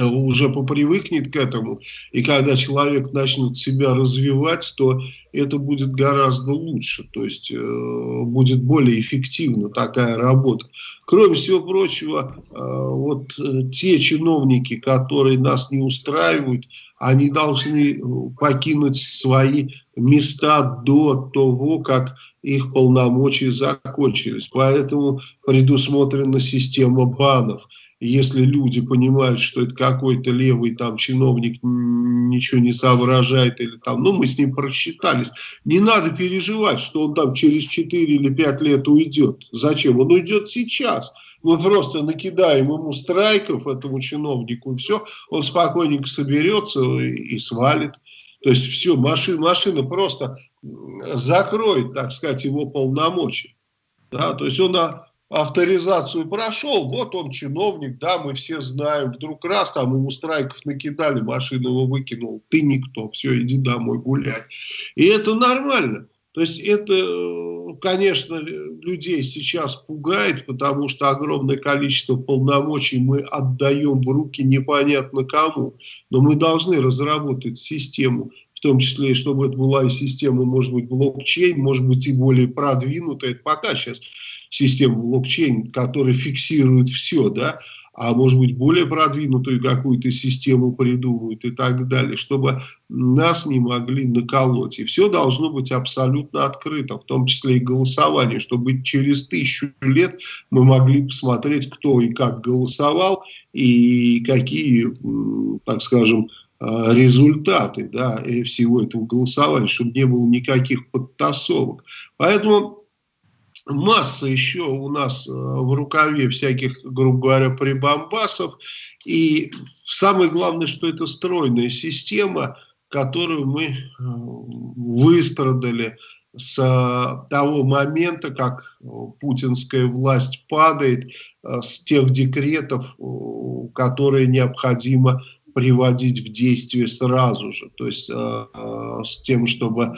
уже попривыкнет к этому, и когда человек начнет себя развивать, то это будет гораздо лучше, то есть э, будет более эффективна такая работа. Кроме всего прочего, э, вот э, те чиновники, которые нас не устраивают, они должны покинуть свои места до того, как их полномочия закончились. Поэтому предусмотрена система банов если люди понимают, что это какой-то левый там чиновник ничего не соображает, или там, ну, мы с ним просчитались, не надо переживать, что он там через 4 или 5 лет уйдет. Зачем? Он уйдет сейчас. Мы просто накидаем ему страйков, этому чиновнику, и все, он спокойненько соберется и, и свалит. То есть все, машина, машина просто закроет, так сказать, его полномочия. Да, то есть он авторизацию прошел, вот он чиновник, да, мы все знаем, вдруг раз там ему страйков накидали, машину его выкинул, ты никто, все, иди домой гуляй. И это нормально. То есть это, конечно, людей сейчас пугает, потому что огромное количество полномочий мы отдаем в руки непонятно кому. Но мы должны разработать систему, в том числе, чтобы это была и система, может быть, блокчейн, может быть, и более продвинутая. Это пока сейчас система блокчейн, которая фиксирует все, да, а может быть более продвинутую какую-то систему придумают и так далее, чтобы нас не могли наколоть. И все должно быть абсолютно открыто, в том числе и голосование, чтобы через тысячу лет мы могли посмотреть, кто и как голосовал, и какие, так скажем, а, результаты да, всего этого голосования, чтобы не было никаких подтасовок. Поэтому масса еще у нас э, в рукаве всяких, грубо говоря, прибамбасов. И самое главное, что это стройная система, которую мы э, выстрадали с э, того момента, как путинская власть падает, с тех декретов, которые необходимо приводить в действие сразу же. То есть с тем, чтобы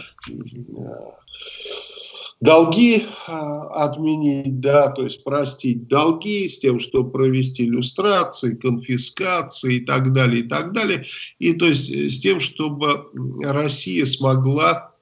долги а, отменить, да, то есть простить долги с тем, что провести иллюстрации, конфискации и так далее, и так далее. И то есть э, с тем, чтобы Россия смогла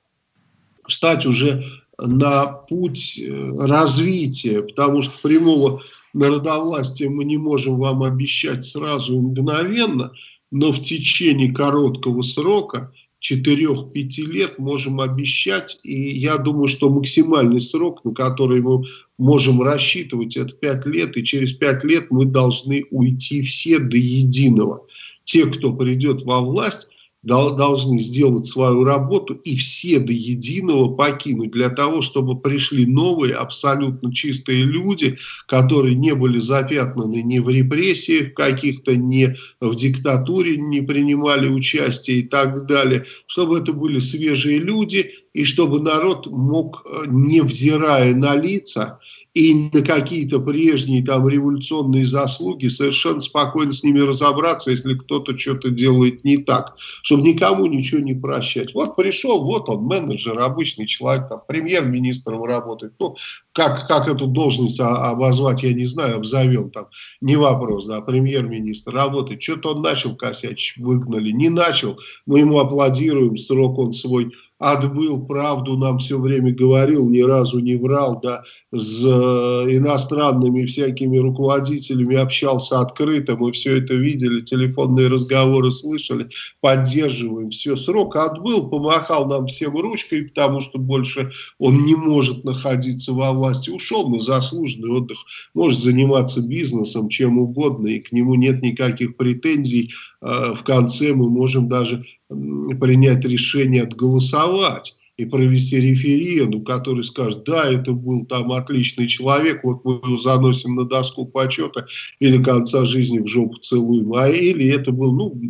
встать уже на путь э, развития, потому что прямого народовластия мы не можем вам обещать сразу мгновенно, но в течение короткого срока – 4-5 лет можем обещать, и я думаю, что максимальный срок, на который мы можем рассчитывать, это 5 лет, и через 5 лет мы должны уйти все до единого. Те, кто придет во власть, должны сделать свою работу и все до единого покинуть для того, чтобы пришли новые абсолютно чистые люди, которые не были запятнаны ни в репрессиях каких-то, ни в диктатуре не принимали участие и так далее, чтобы это были свежие люди и чтобы народ мог, э, невзирая на лица, и на какие-то прежние там революционные заслуги совершенно спокойно с ними разобраться, если кто-то что-то делает не так, чтобы никому ничего не прощать. Вот пришел, вот он, менеджер, обычный человек, там, премьер-министром работает, ну, как, как эту должность обозвать, я не знаю, обзовем там, не вопрос, да, премьер-министр работает, что-то он начал косячить, выгнали, не начал, мы ему аплодируем, срок он свой отбыл, правду нам все время говорил, ни разу не врал, да, с э, иностранными всякими руководителями общался открыто, мы все это видели, телефонные разговоры слышали, поддерживаем, все, срок отбыл, помахал нам всем ручкой, потому что больше он не может находиться во власти, ушел на заслуженный отдых, может заниматься бизнесом, чем угодно, и к нему нет никаких претензий, э, в конце мы можем даже принять решение отголосовать и провести референдум, который скажет, да, это был там отличный человек, вот мы его заносим на доску почета и до конца жизни в жопу целуем, а или это был, ну,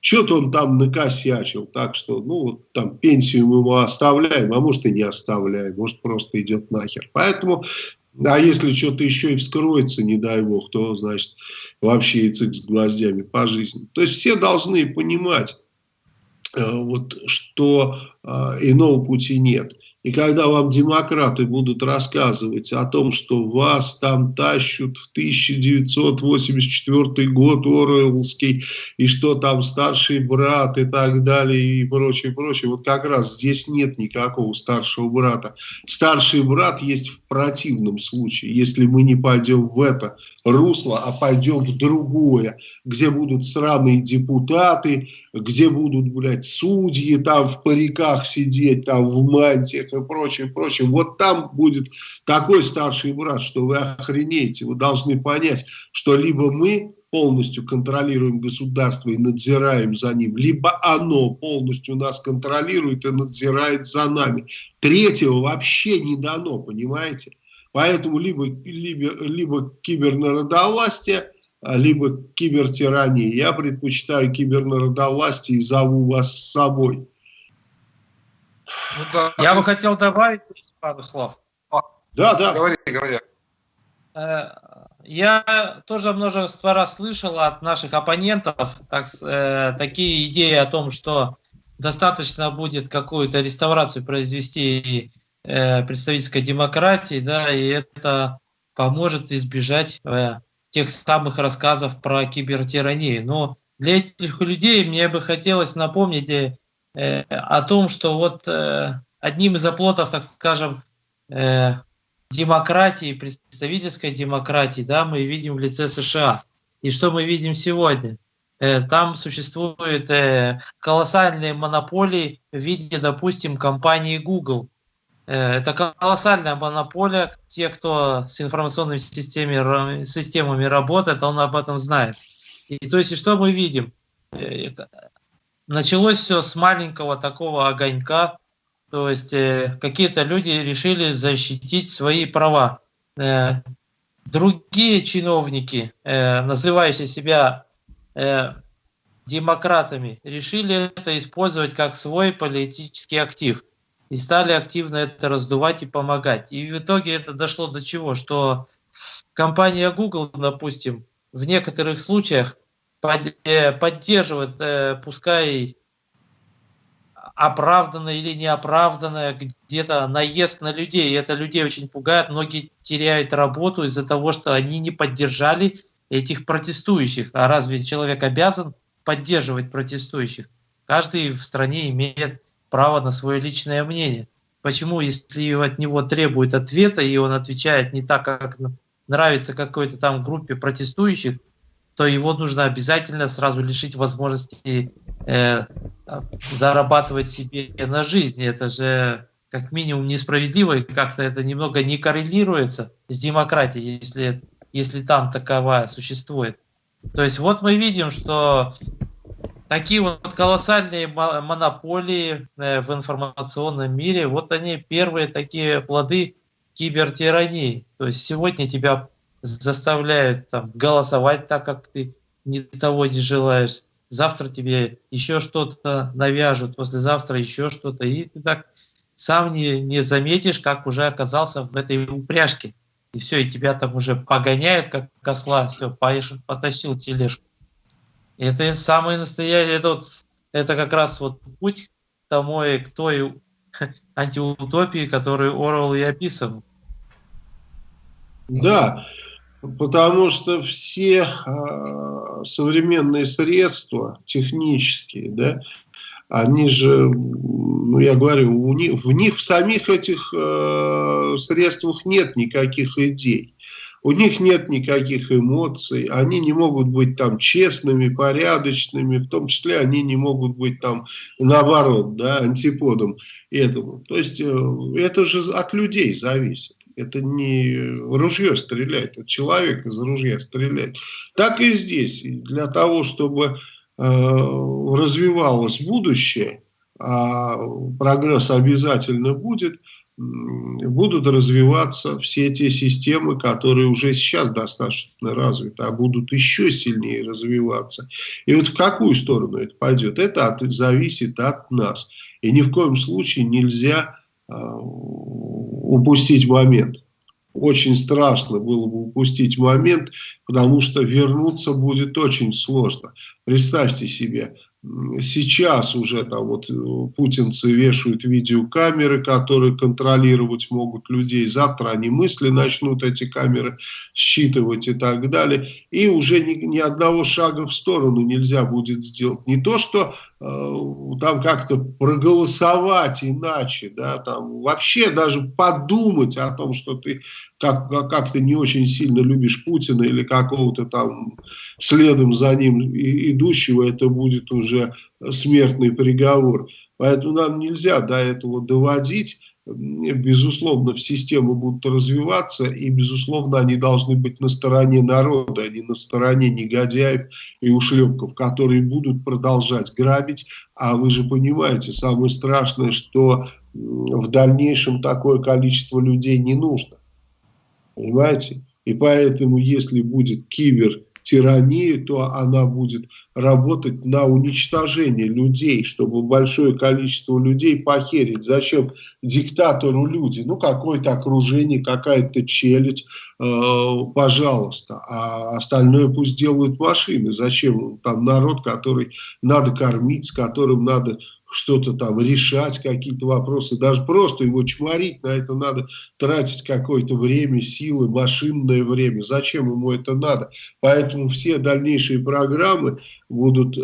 что-то он там накосячил, так что, ну, вот там пенсию мы ему оставляем, а может и не оставляем, может просто идет нахер. Поэтому, а если что-то еще и вскроется, не дай бог, то, значит, вообще и цик с гвоздями по жизни. То есть все должны понимать, Э, вот, что иного пути нет. И когда вам демократы будут рассказывать о том, что вас там тащут в 1984 год Оруэллский, и что там старший брат и так далее, и прочее, прочее, вот как раз здесь нет никакого старшего брата. Старший брат есть в противном случае, если мы не пойдем в это русло, а пойдем в другое, где будут сраные депутаты, где будут, блядь, судьи там в париках сидеть, там в мантиях, и прочее, прочее. Вот там будет такой старший брат, что вы охренеете. Вы должны понять, что либо мы полностью контролируем государство и надзираем за ним, либо оно полностью нас контролирует и надзирает за нами. Третьего вообще не дано, понимаете? Поэтому либо, либо, либо кибернародовластие, либо кибертирания. Я предпочитаю кибернародовластие и зову вас с собой. Ну, да. Я бы хотел добавить пару слов. Да, да. Говори, говори. Э, я тоже множество раз слышал от наших оппонентов так, э, такие идеи о том, что достаточно будет какую-то реставрацию произвести э, представительской демократии, да, и это поможет избежать э, тех самых рассказов про кибертиранию. Но для этих людей мне бы хотелось напомнить э, о том, что вот э, одним из оплотов, так скажем, э, демократии, представительской демократии, да, мы видим в лице США. И что мы видим сегодня? Э, там существуют э, колоссальные монополии в виде, допустим, компании Google. Э, это колоссальная монополия. Те, кто с информационными системами, системами работает, он об этом знает. И то есть, что мы видим? Началось все с маленького такого огонька, то есть какие-то люди решили защитить свои права. Другие чиновники, называющие себя э, демократами решили это использовать как свой политический актив и стали активно это раздувать и помогать. И в итоге это дошло до чего? Что компания Google, допустим, в некоторых случаях под, э, поддерживает, э, пускай оправданное или неоправданное где-то наезд на людей. И это людей очень пугает. Многие теряют работу из-за того, что они не поддержали этих протестующих. А разве человек обязан поддерживать протестующих? Каждый в стране имеет право на свое личное мнение. Почему, если от него требуют ответа, и он отвечает не так, как нравится какой-то там группе протестующих, то его нужно обязательно сразу лишить возможности э, зарабатывать себе на жизнь. Это же как минимум несправедливо, и как-то это немного не коррелируется с демократией, если если там таковая существует. То есть вот мы видим, что такие вот колоссальные монополии э, в информационном мире, вот они первые такие плоды кибертирании. То есть сегодня тебя заставляют там, голосовать так, как ты не того не желаешь. Завтра тебе еще что-то навяжут, послезавтра еще что-то. И ты так сам не, не заметишь, как уже оказался в этой упряжке и все, и тебя там уже погоняют, как косла, все, поешь, потащил тележку. Это самый настоящий, это, вот, это как раз вот путь к тому, к той антиутопии, которую Орвел и описывал. Да, потому что все э, современные средства технические, да, они же, ну я говорю, у них, в них в самих этих э, средствах нет никаких идей. У них нет никаких эмоций, они не могут быть там честными, порядочными, в том числе они не могут быть там наоборот, да, антиподом этому. То есть э, это же от людей зависит. Это не ружье стреляет, это человек из ружья стреляет. Так и здесь. Для того, чтобы Э, развивалось будущее, а прогресс обязательно будет, будут развиваться все те системы, которые уже сейчас достаточно развиты, а будут еще сильнее развиваться. И вот в какую сторону это пойдет, это от, зависит от нас. И ни в коем случае нельзя упустить момент очень страшно было бы упустить момент, потому что вернуться будет очень сложно. Представьте себе, сейчас уже там вот э, путинцы вешают видеокамеры, которые контролировать могут людей. Завтра они мысли начнут эти камеры считывать и так далее. И уже ни, ни одного шага в сторону нельзя будет сделать. Не то, что э, там как-то проголосовать иначе, да, там вообще даже подумать о том, что ты как, как ты не очень сильно любишь Путина или какого-то там следом за ним идущего, это будет уже смертный приговор. Поэтому нам нельзя до этого доводить. Безусловно, в системы будут развиваться, и, безусловно, они должны быть на стороне народа, а не на стороне негодяев и ушлепков, которые будут продолжать грабить. А вы же понимаете, самое страшное, что в дальнейшем такое количество людей не нужно. Понимаете? И поэтому, если будет кибер тирании, то она будет работать на уничтожение людей, чтобы большое количество людей похерить. Зачем диктатору люди? Ну, какое-то окружение, какая-то челядь, э, пожалуйста. А остальное пусть делают машины. Зачем там народ, который надо кормить, с которым надо что-то там решать, какие-то вопросы, даже просто его чморить, на это надо тратить какое-то время, силы, машинное время. Зачем ему это надо? Поэтому все дальнейшие программы будут э,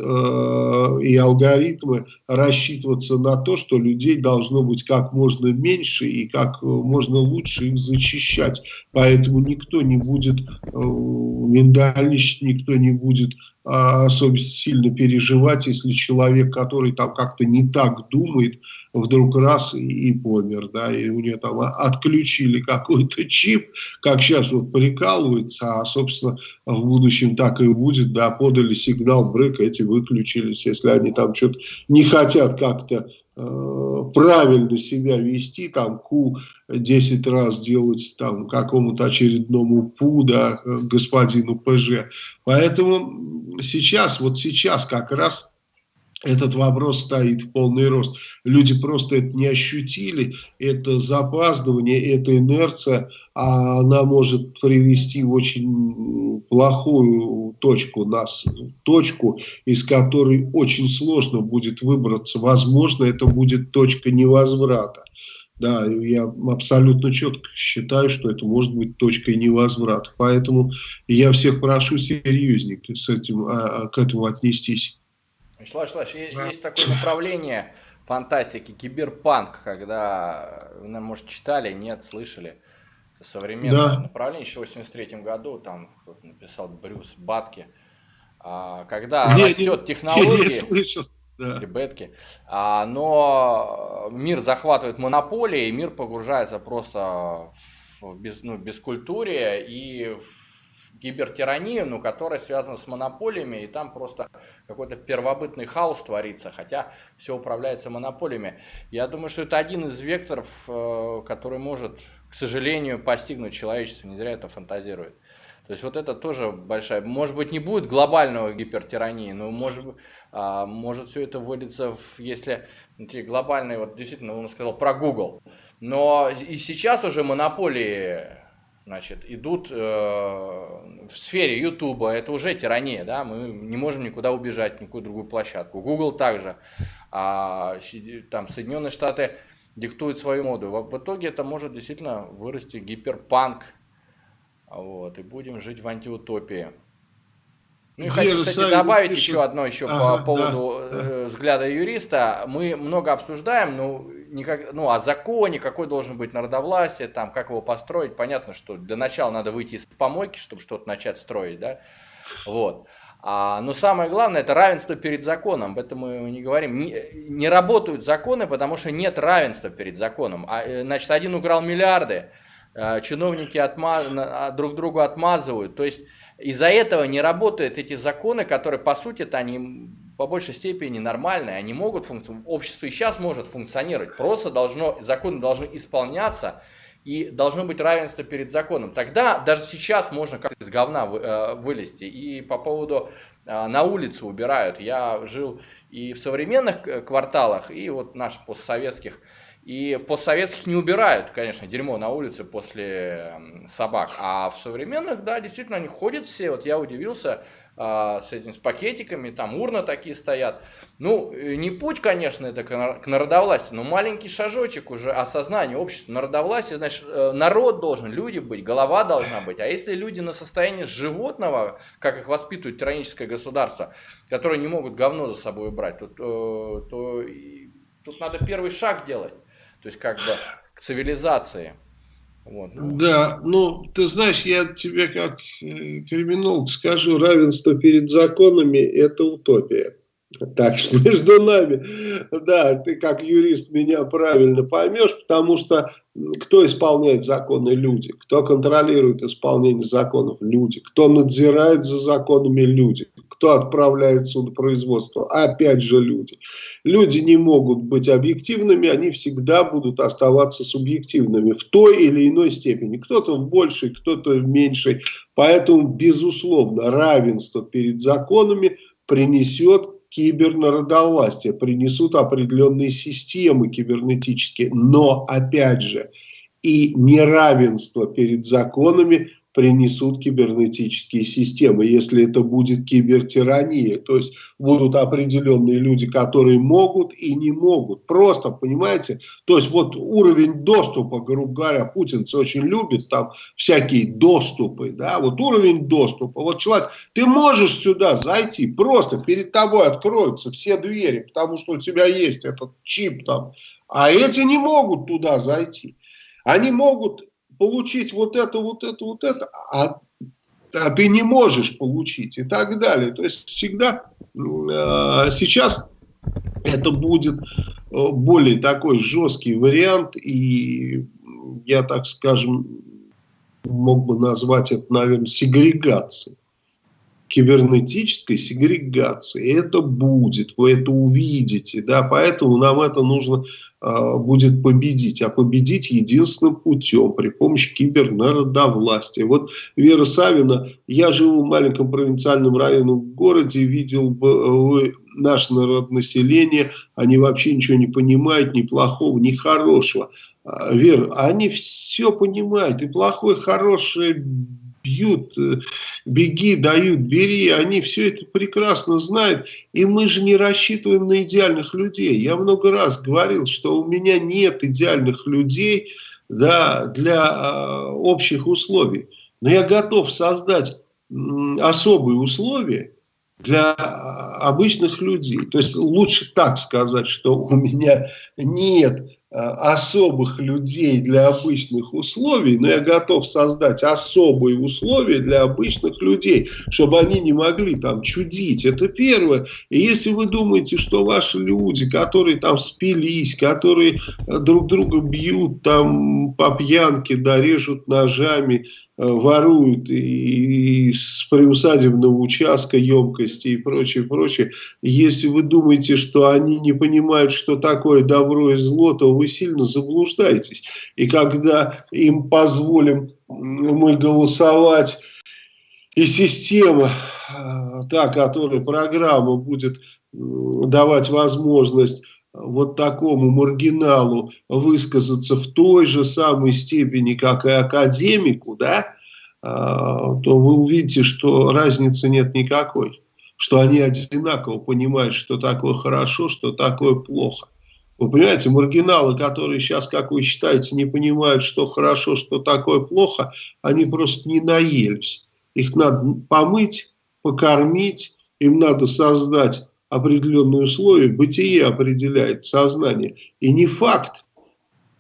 и алгоритмы рассчитываться на то, что людей должно быть как можно меньше и как можно лучше их зачищать. Поэтому никто не будет э, миндальничать, никто не будет особенно сильно переживать, если человек, который там как-то не так думает, вдруг раз и, и помер, да, и у него там отключили какой-то чип, как сейчас вот прикалывается, а, собственно, в будущем так и будет, да, подали сигнал брейк, эти выключились, если они там что-то не хотят как-то Э, правильно себя вести, там ку 10 раз делать там какому-то очередному ПУ, да, господину ПЖ. Поэтому сейчас, вот сейчас как раз этот вопрос стоит в полный рост. Люди просто это не ощутили, это запаздывание, это инерция, а она может привести в очень плохую точку, нас, точку, из которой очень сложно будет выбраться. Возможно, это будет точка невозврата. Да, я абсолютно четко считаю, что это может быть точкой невозврата. Поэтому я всех прошу серьезнее с этим, а, к этому отнестись. Вячеслав Вячеславович, да. есть такое направление фантастики, киберпанк, когда, вы, может, читали, нет, слышали, современное да. направление, еще в 83 году, там написал Брюс Батки, а, когда не, растет не, технология, не слышал. Да. Ребятки. А, но мир захватывает монополии, и мир погружается просто в без, ну, бескультурие и в гибертиранию, но которая связана с монополиями, и там просто какой-то первобытный хаос творится, хотя все управляется монополиями. Я думаю, что это один из векторов, э, который может, к сожалению, постигнуть человечество, не зря это фантазирует. То есть вот это тоже большая, может быть, не будет глобального гипертирании, но может, а, может все это выльется, в, если эти глобальные, вот действительно, он сказал про Google, но и сейчас уже монополии значит, идут э, в сфере Ютуба, это уже тирания, да, мы не можем никуда убежать, никакую другую площадку. Google также, а, там Соединенные Штаты диктуют свою моду. В, в итоге это может действительно вырасти гиперпанк, вот, и будем жить в антиутопии. Ну и хочу, кстати, добавить пишет... еще одно еще ага, по поводу да, э, взгляда юриста. Мы много обсуждаем, ну, никак, ну, о законе, какой должен быть народовластие, там, как его построить. Понятно, что для начала надо выйти из помойки, чтобы что-то начать строить, да. Вот. А, но самое главное это равенство перед законом. Об этом мы не говорим. Не, не работают законы, потому что нет равенства перед законом. А, э, значит, один украл миллиарды, а, чиновники отмаз... А, друг другу отмазывают. То есть из-за этого не работают эти законы, которые, по сути, -то, они по большей степени нормальные, они могут функционировать, общество и сейчас может функционировать, просто должно, законы должны исполняться, и должно быть равенство перед законом. Тогда даже сейчас можно как-то из говна э, вылезти. И по поводу э, на улицу убирают. Я жил и в современных э, кварталах, и вот наших постсоветских. И в постсоветских не убирают, конечно, дерьмо на улице после собак. А в современных, да, действительно, они ходят все. Вот я удивился с этим, с пакетиками, там урна такие стоят. Ну, э, не путь, конечно, это к народовластию, но маленький шажочек уже осознания общества. Народовластие, значит, э, народ должен, люди быть, голова должна быть. А если люди на состоянии животного, как их воспитывает тираническое государство, которые не могут говно за собой убрать, то, то, э, то тут надо первый шаг делать. То есть как бы к цивилизации. Вот. Да, ну, ты знаешь, я тебе как э, криминолог скажу, равенство перед законами – это утопия. Так что между нами, да, ты как юрист меня правильно поймешь, потому что кто исполняет законы? Люди. Кто контролирует исполнение законов? Люди. Кто надзирает за законами? Люди. Кто отправляет судопроизводство? Опять же люди. Люди не могут быть объективными, они всегда будут оставаться субъективными в той или иной степени. Кто-то в большей, кто-то в меньшей. Поэтому, безусловно, равенство перед законами принесет кибернародовластия, принесут определенные системы кибернетические. Но, опять же, и неравенство перед законами принесут кибернетические системы, если это будет кибертирания. То есть будут определенные люди, которые могут и не могут. Просто, понимаете, то есть вот уровень доступа, грубо говоря, путинцы очень любят там всякие доступы, да, вот уровень доступа. Вот человек, ты можешь сюда зайти, просто перед тобой откроются все двери, потому что у тебя есть этот чип там, а эти не могут туда зайти. Они могут получить вот это, вот это, вот это, а, а ты не можешь получить и так далее. То есть всегда э, сейчас это будет э, более такой жесткий вариант, и я, так скажем, мог бы назвать это, наверное, сегрегацией кибернетической сегрегации. Это будет, вы это увидите, да, поэтому нам это нужно будет победить, а победить единственным путем при помощи кибернародовластия. Вот Вера Савина, я живу в маленьком провинциальном районном городе, видел бы наше народонаселение, они вообще ничего не понимают, ни плохого, ни хорошего. А, Вера, они все понимают, и плохое, хорошее, бьют, э, беги, дают, бери, они все это прекрасно знают, и мы же не рассчитываем на идеальных людей. Я много раз говорил, что у меня нет идеальных людей да, для э, общих условий, но я готов создать особые условия для обычных людей. То есть лучше так сказать, что у меня нет особых людей для обычных условий, но я готов создать особые условия для обычных людей, чтобы они не могли там чудить. Это первое. И если вы думаете, что ваши люди, которые там спились, которые э, друг друга бьют там по пьянке, да, режут ножами, Э, воруют и, с приусадебного участка емкости и прочее, прочее. Если вы думаете, что они не понимают, что такое добро и зло, то вы сильно заблуждаетесь. И когда им позволим мы голосовать, и система, э, та, которая программа будет давать возможность вот такому маргиналу высказаться в той же самой степени, как и академику, да, а, то вы увидите, что разницы нет никакой. Что они одинаково понимают, что такое хорошо, что такое плохо. Вы понимаете, маргиналы, которые сейчас, как вы считаете, не понимают, что хорошо, что такое плохо, они просто не наелись. Их надо помыть, покормить, им надо создать определенные условия, бытие определяет сознание. И не факт,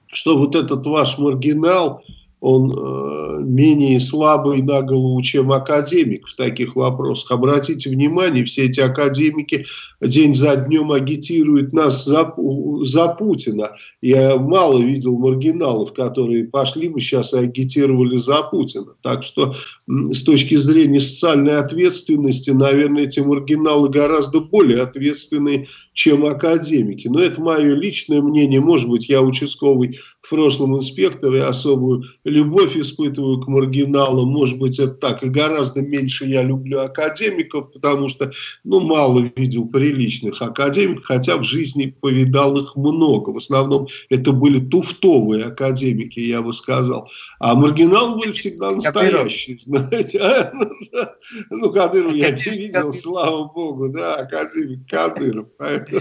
что вот этот ваш маргинал, он э, менее слабый на голову, чем академик в таких вопросах. Обратите внимание, все эти академики день за днем агитируют нас за, за Путина. Я мало видел маргиналов, которые пошли бы сейчас и агитировали за Путина. Так что с точки зрения социальной ответственности, наверное, эти маргиналы гораздо более ответственные, чем академики. Но это мое личное мнение. Может быть, я участковый в прошлом инспектор и особую любовь испытываю к маргиналам. Может быть, это так. И гораздо меньше я люблю академиков, потому что, ну, мало видел приличных академиков, хотя в жизни повидал их много. В основном это были туфтовые академики, я бы сказал. А маргиналы были всегда настоящие, знаете. А? Ну, Кадыров я не видел, слава богу, да, академик Кадыров. Поэтому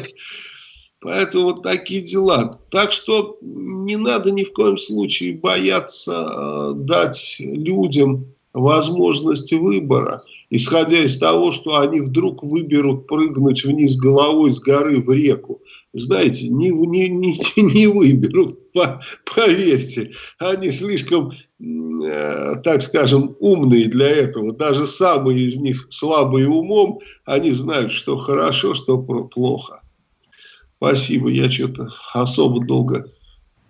вот такие дела. Так что не надо ни в коем случае бояться э, дать людям возможность выбора, исходя из того, что они вдруг выберут прыгнуть вниз головой с горы в реку. Знаете, не, не, не, не выберут, по, поверьте. Они слишком, э, так скажем, умные для этого. Даже самые из них слабые умом, они знают, что хорошо, что плохо. Спасибо, я что-то особо долго.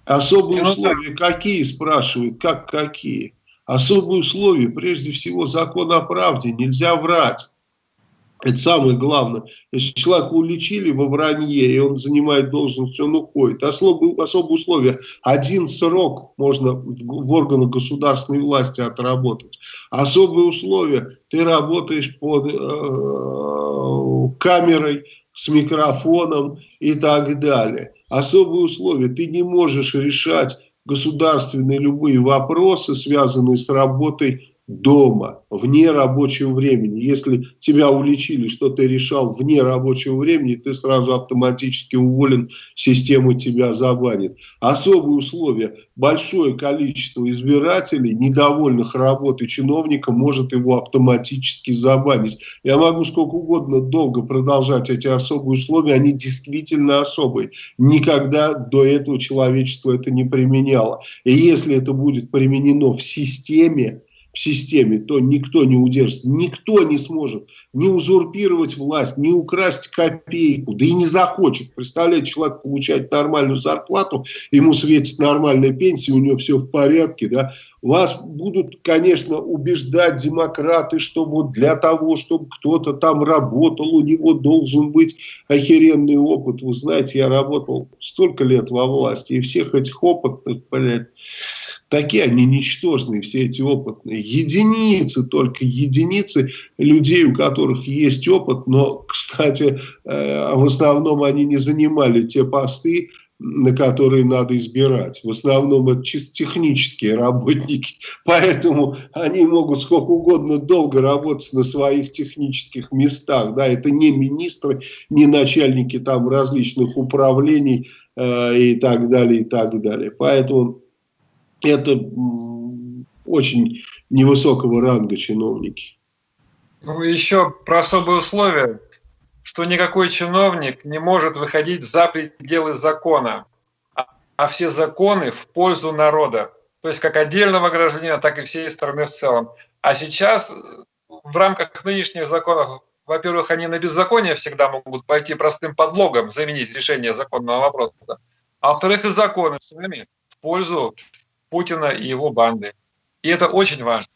Особые ну, условия какие, спрашивают, как какие? Особые условия, прежде всего, закон о правде, нельзя врать. Это самое главное. Если человека уличили во вранье, и он занимает должность, он уходит. Особые, особые условия. Один срок можно в органах государственной власти отработать. Особые условия. Ты работаешь под э, камерой, с микрофоном и так далее. Особые условия. Ты не можешь решать государственные любые вопросы, связанные с работой дома, вне рабочего времени. Если тебя уличили, что ты решал вне рабочего времени, ты сразу автоматически уволен, система тебя забанит. Особые условия. Большое количество избирателей, недовольных работой чиновника, может его автоматически забанить. Я могу сколько угодно долго продолжать эти особые условия, они действительно особые. Никогда до этого человечество это не применяло. И если это будет применено в системе, в системе, то никто не удержится, никто не сможет не узурпировать власть, не украсть копейку, да и не захочет. Представляете, человек получает нормальную зарплату, ему светит нормальная пенсия, у него все в порядке, да. Вас будут, конечно, убеждать демократы, что вот для того, чтобы кто-то там работал, у него должен быть охеренный опыт. Вы знаете, я работал столько лет во власти, и всех этих опытных, блядь, Такие они ничтожные, все эти опытные. Единицы, только единицы людей, у которых есть опыт, но, кстати, э, в основном они не занимали те посты, на которые надо избирать. В основном это чисто технические работники, поэтому они могут сколько угодно долго работать на своих технических местах. Да, это не министры, не начальники там различных управлений э, и так далее, и так далее. Поэтому это очень невысокого ранга чиновники. Ну, еще про особые условия, что никакой чиновник не может выходить за пределы закона, а, а все законы в пользу народа. То есть как отдельного гражданина, так и всей страны в целом. А сейчас в рамках нынешних законов, во-первых, они на беззаконие всегда могут пойти простым подлогом, заменить решение законного вопроса. А во-вторых, и законы сами в пользу Путина и его банды. И это очень важно.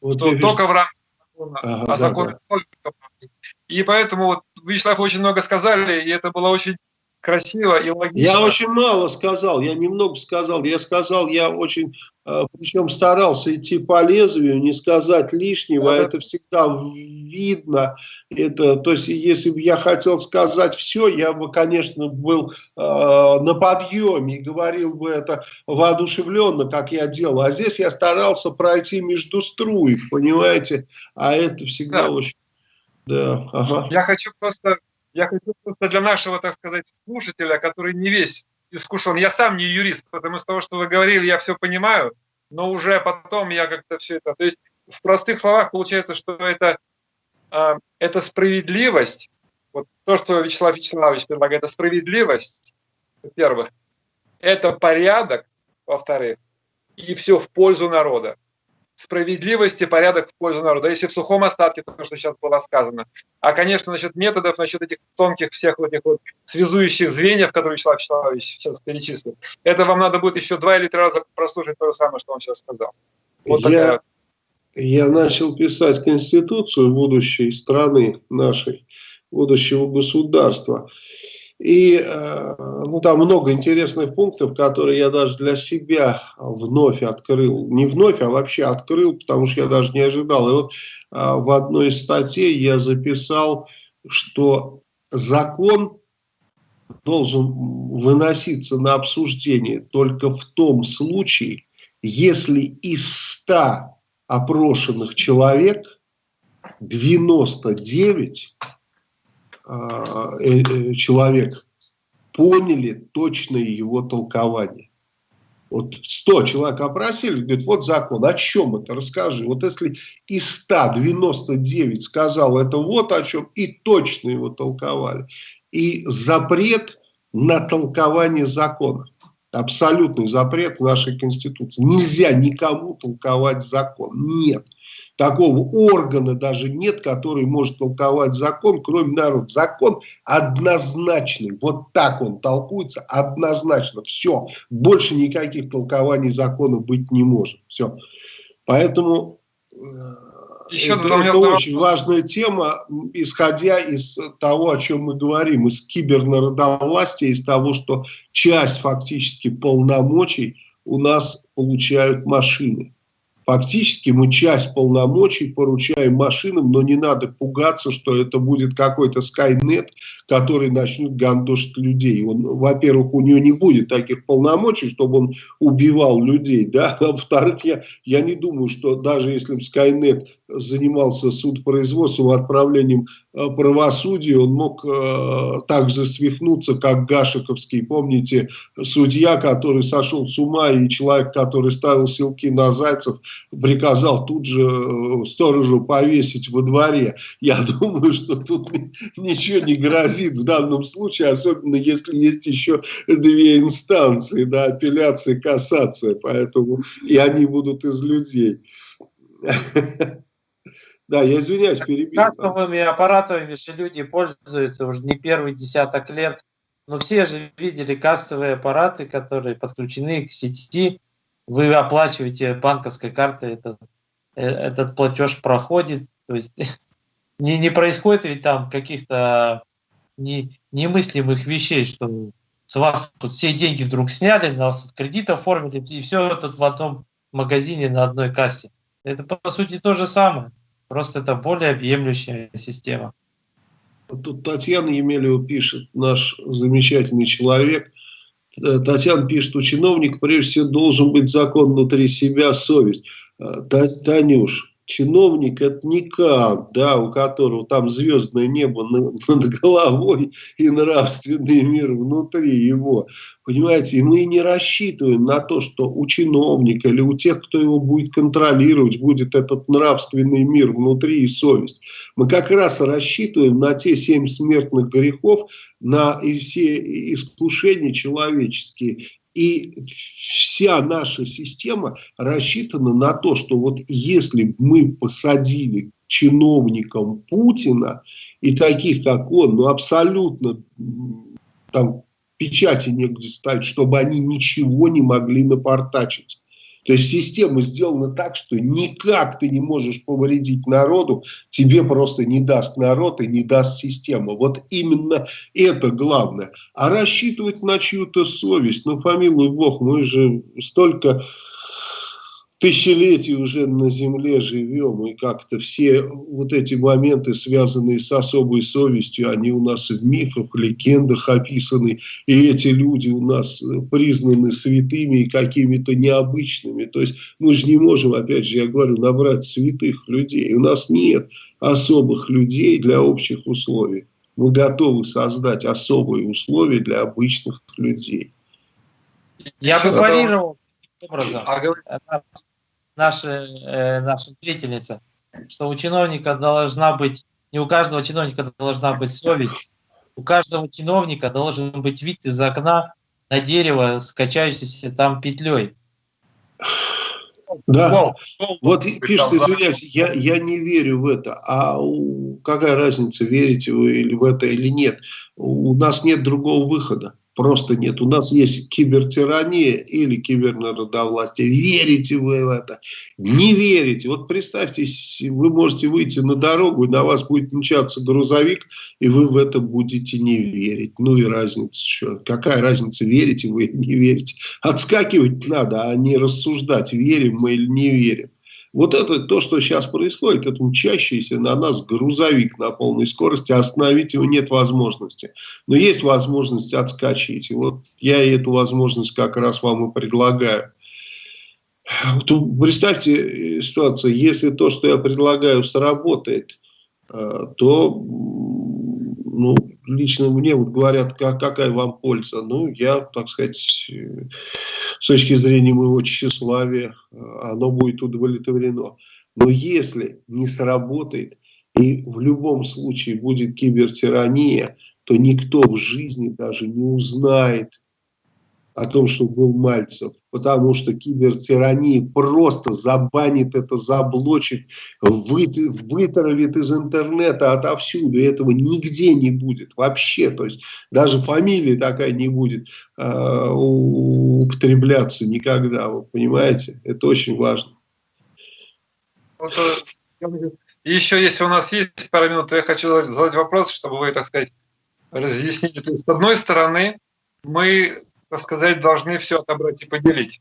Вот что только в рамках закона, ага, а закон да, да. только в И поэтому вот Вячеслав очень много сказали, и это было очень красиво и логично. Я очень мало сказал, я немного сказал. Я сказал, я очень, э, причем старался идти по лезвию, не сказать лишнего. Да. Это всегда видно. Это, то есть, если бы я хотел сказать все, я бы, конечно, был э, на подъеме и говорил бы это воодушевленно, как я делал. А здесь я старался пройти между струек, понимаете? А это всегда да. очень... Да, ага. Я хочу просто я хочу просто для нашего, так сказать, слушателя, который не весь искушен. Я сам не юрист, потому что того, что вы говорили, я все понимаю, но уже потом я как-то все это... То есть в простых словах получается, что это, э, это справедливость, вот то, что Вячеслав Вячеславович предлагает, это справедливость, во-первых, это порядок, во-вторых, и все в пользу народа справедливость и порядок в пользу народа. Если в сухом остатке, то, что сейчас было сказано. А, конечно, насчет методов, насчет этих тонких всех вот этих вот связующих звеньев, которые Вячеслав Вячеславович сейчас перечислил, это вам надо будет еще два или три раза прослушать то же самое, что он сейчас сказал. Вот я, такая... я начал писать Конституцию будущей страны нашей, будущего государства. И э, ну, там много интересных пунктов, которые я даже для себя вновь открыл. Не вновь, а вообще открыл, потому что я даже не ожидал. И вот э, в одной из статей я записал, что закон должен выноситься на обсуждение только в том случае, если из 100 опрошенных человек 99 а, э, э, человек поняли точное его толкование. Вот 100 человек опросили, говорит, вот закон, о чем это, расскажи. Вот если из 199 сказал это вот о чем, и точно его толковали. И запрет на толкование закона. Абсолютный запрет в нашей Конституции. Нельзя никому толковать закон. Нет такого органа даже нет, который может толковать закон, кроме народа. Закон однозначный, вот так он толкуется, однозначно, все, больше никаких толкований закона быть не может, все. Поэтому э, Еще это, это очень важная тема, исходя из того, о чем мы говорим, из кибернародовластия, из того, что часть фактически полномочий у нас получают машины. Фактически мы часть полномочий поручаем машинам, но не надо пугаться, что это будет какой-то Skynet, который начнет гандошить людей. Он, во-первых, у него не будет таких полномочий, чтобы он убивал людей, да, а во-вторых, я, я не думаю, что даже если бы Skynet занимался судопроизводством, отправлением э, правосудия, он мог э, так же свихнуться, как Гашиковский, помните, судья, который сошел с ума, и человек, который ставил силки на зайцев, приказал тут же э, сторожу повесить во дворе. Я думаю, что тут ничего не грозит в данном случае, особенно если есть еще две инстанции, да, апелляция и кассация, поэтому и они будут из людей. Да, я извиняюсь, перебил. Кассовыми аппаратами же люди пользуются уже не первый десяток лет. Но все же видели кассовые аппараты, которые подключены к сети. Вы оплачиваете банковской картой, этот, э, этот платеж проходит. То есть не, не происходит ведь там каких-то не, немыслимых вещей, что с вас тут все деньги вдруг сняли, на вас тут кредит оформили, и все это в одном магазине на одной кассе. Это по сути то же самое. Просто это более объемлющая система. Тут Татьяна Емелева пишет, наш замечательный человек. Э, Татьяна пишет, у чиновника прежде всего должен быть закон внутри себя, совесть. Э, Танюш, чиновник это не Кант, да, у которого там звездное небо над головой и нравственный мир внутри его. Понимаете, и мы не рассчитываем на то, что у чиновника или у тех, кто его будет контролировать, будет этот нравственный мир внутри и совесть. Мы как раз рассчитываем на те семь смертных грехов, на и все искушения человеческие. И вся наша система рассчитана на то, что вот если мы посадили чиновникам Путина и таких, как он, ну абсолютно там печати негде ставить, чтобы они ничего не могли напортачить. То есть система сделана так, что никак ты не можешь повредить народу, тебе просто не даст народ и не даст система. Вот именно это главное. А рассчитывать на чью-то совесть, ну, помилуй Бог, мы же столько тысячелетий уже на Земле живем, и как-то все вот эти моменты, связанные с особой совестью, они у нас в мифах, легендах описаны, и эти люди у нас признаны святыми и какими-то необычными. То есть мы же не можем, опять же, я говорю, набрать святых людей. У нас нет особых людей для общих условий. Мы готовы создать особые условия для обычных людей. Я бы парировал образом. А наша, э, наша зрительница, что у чиновника должна быть, не у каждого чиновника должна быть совесть, у каждого чиновника должен быть вид из окна на дерево, скачающийся там петлей. Да, вот пишет, извиняюсь, я, я не верю в это. А какая разница, верите вы или в это или нет? У нас нет другого выхода просто нет. У нас есть кибертирания или кибернародовластие. Верите вы в это? Не верите. Вот представьте, вы можете выйти на дорогу, и на вас будет мчаться грузовик, и вы в это будете не верить. Ну и разница что? Какая разница, верите вы или не верите? Отскакивать надо, а не рассуждать, верим мы или не верим. Вот это то, что сейчас происходит, это мчащийся на нас грузовик на полной скорости, остановить его нет возможности. Но есть возможность отскочить. И вот я эту возможность как раз вам и предлагаю. Вот представьте э, ситуацию, если то, что я предлагаю, сработает, э, то ну, лично мне вот говорят, как, какая вам польза. Ну, я, так сказать, с точки зрения моего тщеславия, оно будет удовлетворено. Но если не сработает, и в любом случае будет кибертирания, то никто в жизни даже не узнает о том, что был Мальцев, потому что кибертирания просто забанит это, заблочит, вы, вытравит из интернета отовсюду, и этого нигде не будет вообще, то есть даже фамилия такая не будет э, употребляться никогда, вы понимаете, это очень важно. Э, еще, если у нас есть пару минут, то я хочу задать вопрос, чтобы вы, так сказать, разъяснили. То есть, с одной стороны, мы так сказать, должны все отобрать и поделить.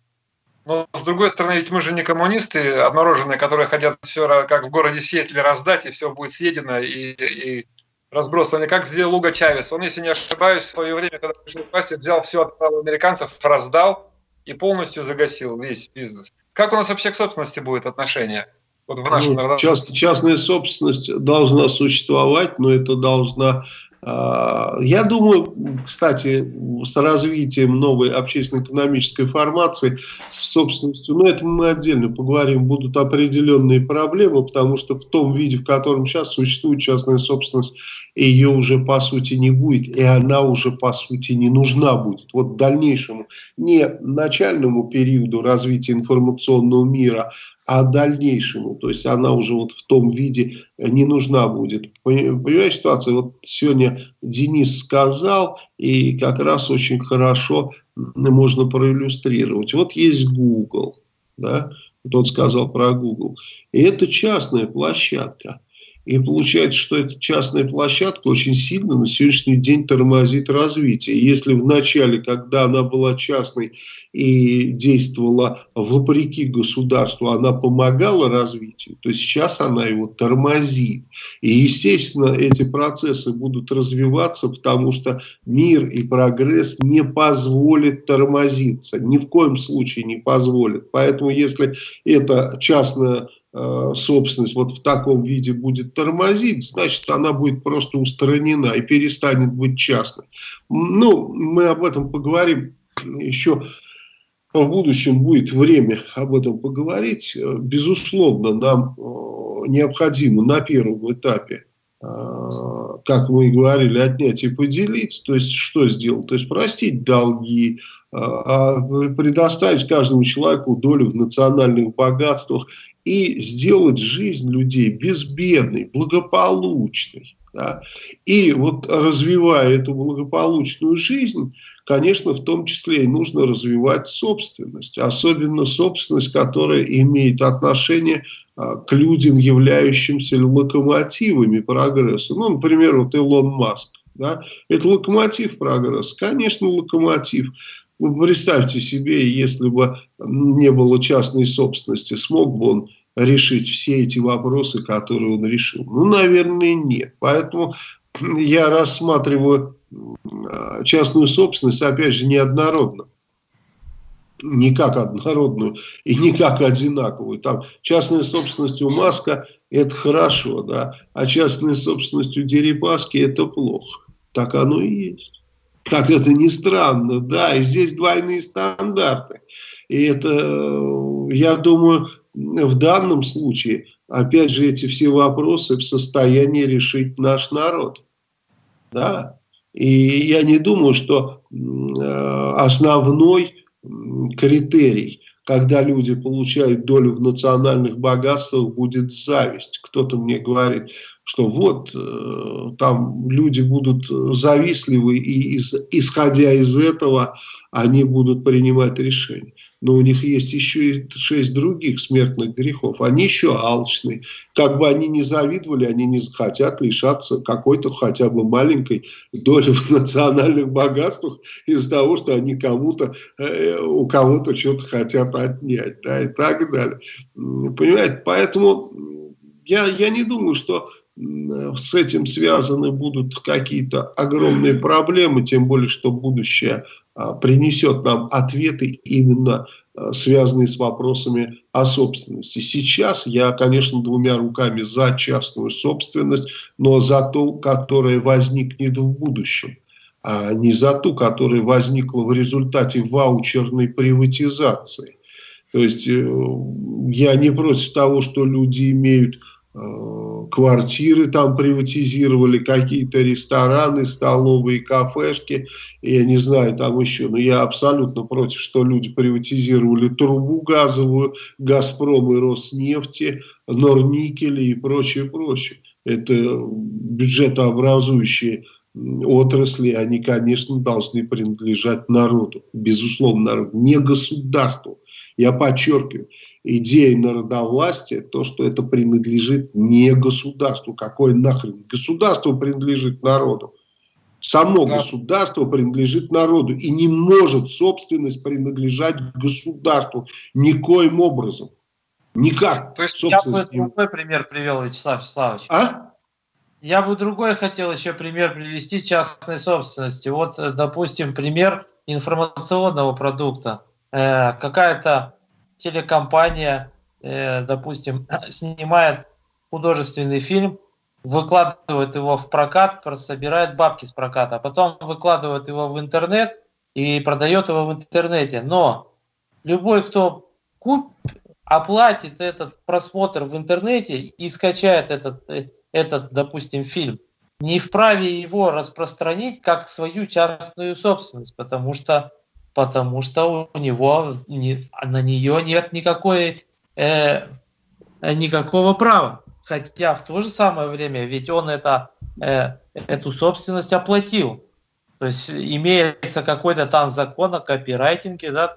Но с другой стороны, ведь мы же не коммунисты обмороженные, которые хотят все как в городе Сиэтле раздать, и все будет съедено и, и разбросано. Как сделал Луга Чавес. Он, если не ошибаюсь, в свое время, когда пришел к власти, взял все от американцев, раздал и полностью загасил весь бизнес. Как у нас вообще к собственности будет отношение? Вот в нашем ну, част, частная собственность должна существовать, но это должна я думаю, кстати, с развитием новой общественно-экономической формации, с собственностью, но ну, это мы отдельно поговорим, будут определенные проблемы, потому что в том виде, в котором сейчас существует частная собственность, ее уже по сути не будет, и она уже по сути не нужна будет. Вот дальнейшему, не начальному периоду развития информационного мира, а дальнейшему. То есть она уже вот в том виде не нужна будет. Понимаешь ситуация? Вот сегодня Денис сказал, и как раз очень хорошо можно проиллюстрировать. Вот есть Google, да, вот он сказал про Google. И это частная площадка. И получается, что эта частная площадка очень сильно на сегодняшний день тормозит развитие. Если в начале, когда она была частной и действовала вопреки государству, она помогала развитию, то сейчас она его тормозит. И, естественно, эти процессы будут развиваться, потому что мир и прогресс не позволит тормозиться. Ни в коем случае не позволит. Поэтому, если это частная собственность вот в таком виде будет тормозить, значит, она будет просто устранена и перестанет быть частной. Ну, мы об этом поговорим еще в будущем будет время об этом поговорить. Безусловно, нам э, необходимо на первом этапе, э, как мы и говорили, отнять и поделить. То есть, что сделать? То есть, простить долги, а предоставить каждому человеку долю в национальных богатствах и сделать жизнь людей безбедной, благополучной. Да? И вот развивая эту благополучную жизнь, конечно, в том числе и нужно развивать собственность. Особенно собственность, которая имеет отношение а, к людям, являющимся локомотивами прогресса. Ну, например, вот Илон Маск. Да? Это локомотив прогресса. Конечно, локомотив. Ну, представьте себе, если бы не было частной собственности, смог бы он решить все эти вопросы, которые он решил? Ну, наверное, нет. Поэтому я рассматриваю а, частную собственность, опять же, неоднородно. Не как однородную и не как одинаковую. Там частная собственность у Маска – это хорошо, да, а частная собственность у Дерипаски – это плохо. Так оно и есть. Как это ни странно, да, и здесь двойные стандарты. И это, я думаю, в данном случае, опять же, эти все вопросы в состоянии решить наш народ. Да? И я не думаю, что э, основной критерий, когда люди получают долю в национальных богатствах, будет зависть. Кто-то мне говорит, что вот э, там люди будут завистливы, и исходя из этого они будут принимать решения но у них есть еще и шесть других смертных грехов. Они еще алчные. Как бы они ни завидовали, они не захотят лишаться какой-то хотя бы маленькой доли в национальных богатствах из-за того, что они кому-то, э, у кого-то что-то хотят отнять, да, и так далее. Понимаете, поэтому я, я не думаю, что с этим связаны будут какие-то огромные проблемы, тем более, что будущее принесет нам ответы именно а, связанные с вопросами о собственности. Сейчас я, конечно, двумя руками за частную собственность, но за ту, которая возникнет в будущем, а не за ту, которая возникла в результате ваучерной приватизации. То есть э, я не против того, что люди имеют квартиры там приватизировали, какие-то рестораны, столовые, кафешки, я не знаю, там еще, но я абсолютно против, что люди приватизировали трубу газовую, Газпром и Роснефти, Норникели и прочее, прочее. Это бюджетообразующие отрасли, они, конечно, должны принадлежать народу, безусловно, народу, не государству. Я подчеркиваю, идея народовластия, то, что это принадлежит не государству. Какое нахрен? Государство принадлежит народу. Само Да. государство принадлежит народу и не может собственность принадлежать государству никоим образом. Никак. То есть Я бы собственность другой пример привел, Вячеслав Вячеславович. А? Я бы другой хотел еще пример привести частной собственности. Вот, э, допустим, пример информационного продукта. Э, Какая-то телекомпания, э, допустим, снимает художественный фильм, выкладывает его в прокат, собирает бабки с проката, а потом выкладывает его в интернет и продает его в интернете. Но любой, кто куп, оплатит этот просмотр в интернете и скачает этот, э, этот, допустим, фильм, не вправе его распространить как свою частную собственность, потому что, потому что у него не- на нее нет никакой, э, никакого права. Хотя в то же самое время, ведь он это, э, эту собственность оплатил. То есть имеется какой-то там закон о копирайтинге, да,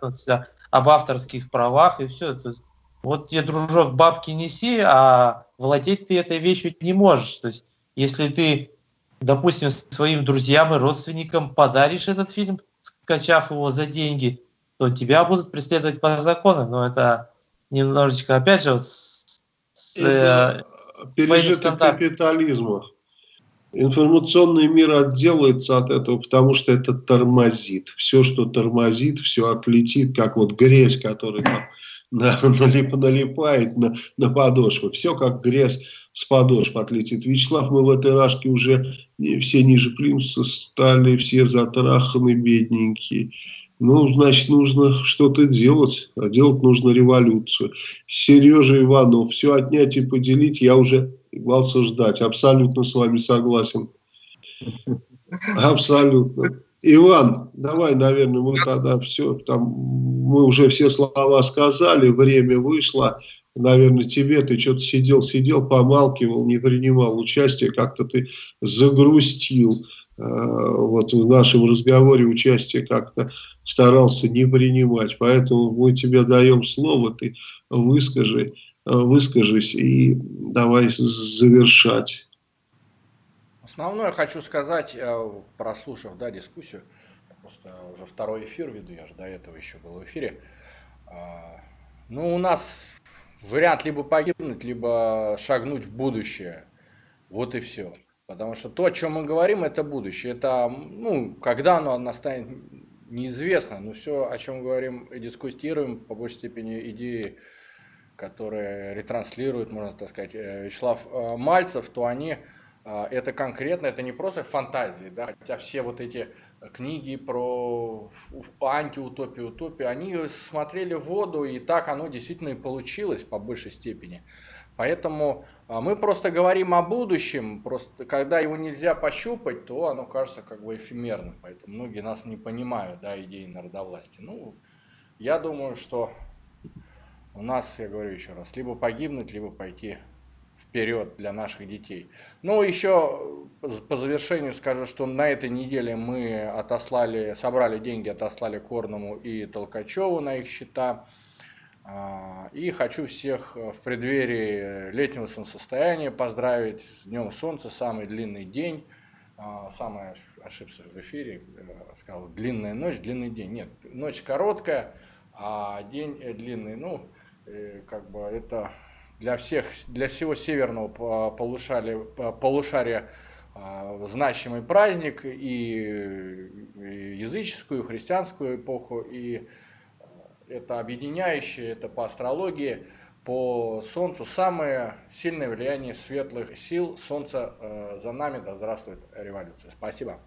об авторских правах и все. То есть, вот тебе, дружок, бабки неси, а владеть ты этой вещью не можешь. То есть, если ты, допустим, своим друзьям и родственникам подаришь этот фильм, скачав его за деньги, то тебя будут преследовать по закону. Но это немножечко, опять же, вот с- с, э, Это пережиток стандарт. капитализма. Информационный мир отделается от этого, потому что это тормозит. Все, что тормозит, все отлетит, как вот грязь, которая там на- налип- налипает на, на подошвы. Все как грязь с подошв отлетит. Вячеслав, мы в этой рашке уже все ниже плинтуса стали, все затраханы, бедненькие. Ну, значит, нужно что-то делать. А делать нужно революцию. Сережа Иванов, все отнять и поделить, я уже вас ждать. Абсолютно с вами согласен. Абсолютно. Иван, давай, наверное, мы тогда все, там, мы уже все слова сказали, время вышло. Наверное, тебе ты что-то сидел, сидел, помалкивал, не принимал участие, как-то ты загрустил. Э, Вот в нашем разговоре участие как-то старался не принимать. Поэтому мы тебе даем слово, ты выскажи, э, выскажись и давай завершать. Основное хочу сказать, э, прослушав да, дискуссию, просто уже второй эфир веду, я же до этого еще был в эфире. А, Ну, у нас вариант либо погибнуть, либо шагнуть в будущее. Вот и все. Потому что то, о чем мы говорим, это будущее. Это, ну, когда оно настанет, неизвестно. Но все, о чем говорим и дискутируем, по большей степени идеи, которые ретранслирует, можно так сказать, э, Вячеслав э, Мальцев, то они это конкретно, это не просто фантазии, да, хотя все вот эти книги про антиутопию, утопию, они смотрели в воду, и так оно действительно и получилось по большей степени. Поэтому а, мы просто говорим о будущем, просто когда его нельзя пощупать, то оно кажется как бы эфемерным, поэтому многие нас не понимают, да, идеи народовластия. Ну, я думаю, что у нас, я говорю еще раз, либо погибнуть, либо пойти вперед для наших детей. Ну, еще по завершению скажу, что на этой неделе мы отослали, собрали деньги, отослали Корному и Толкачеву на их счета. А, И хочу всех в преддверии летнего солнцестояния поздравить с Днем Солнца, самый длинный день. А, Самое ошибся в эфире, э, сказал длинная ночь, длинный день. Нет, ночь короткая, а день э, длинный. Ну, э, как бы это для всех, для всего северного по- полушария, по- полушария а, значимый праздник и, языческую, и христианскую эпоху, и это объединяющее, это по астрологии, по Солнцу самое сильное влияние светлых сил. Солнце э, за нами, да здравствует революция. Спасибо.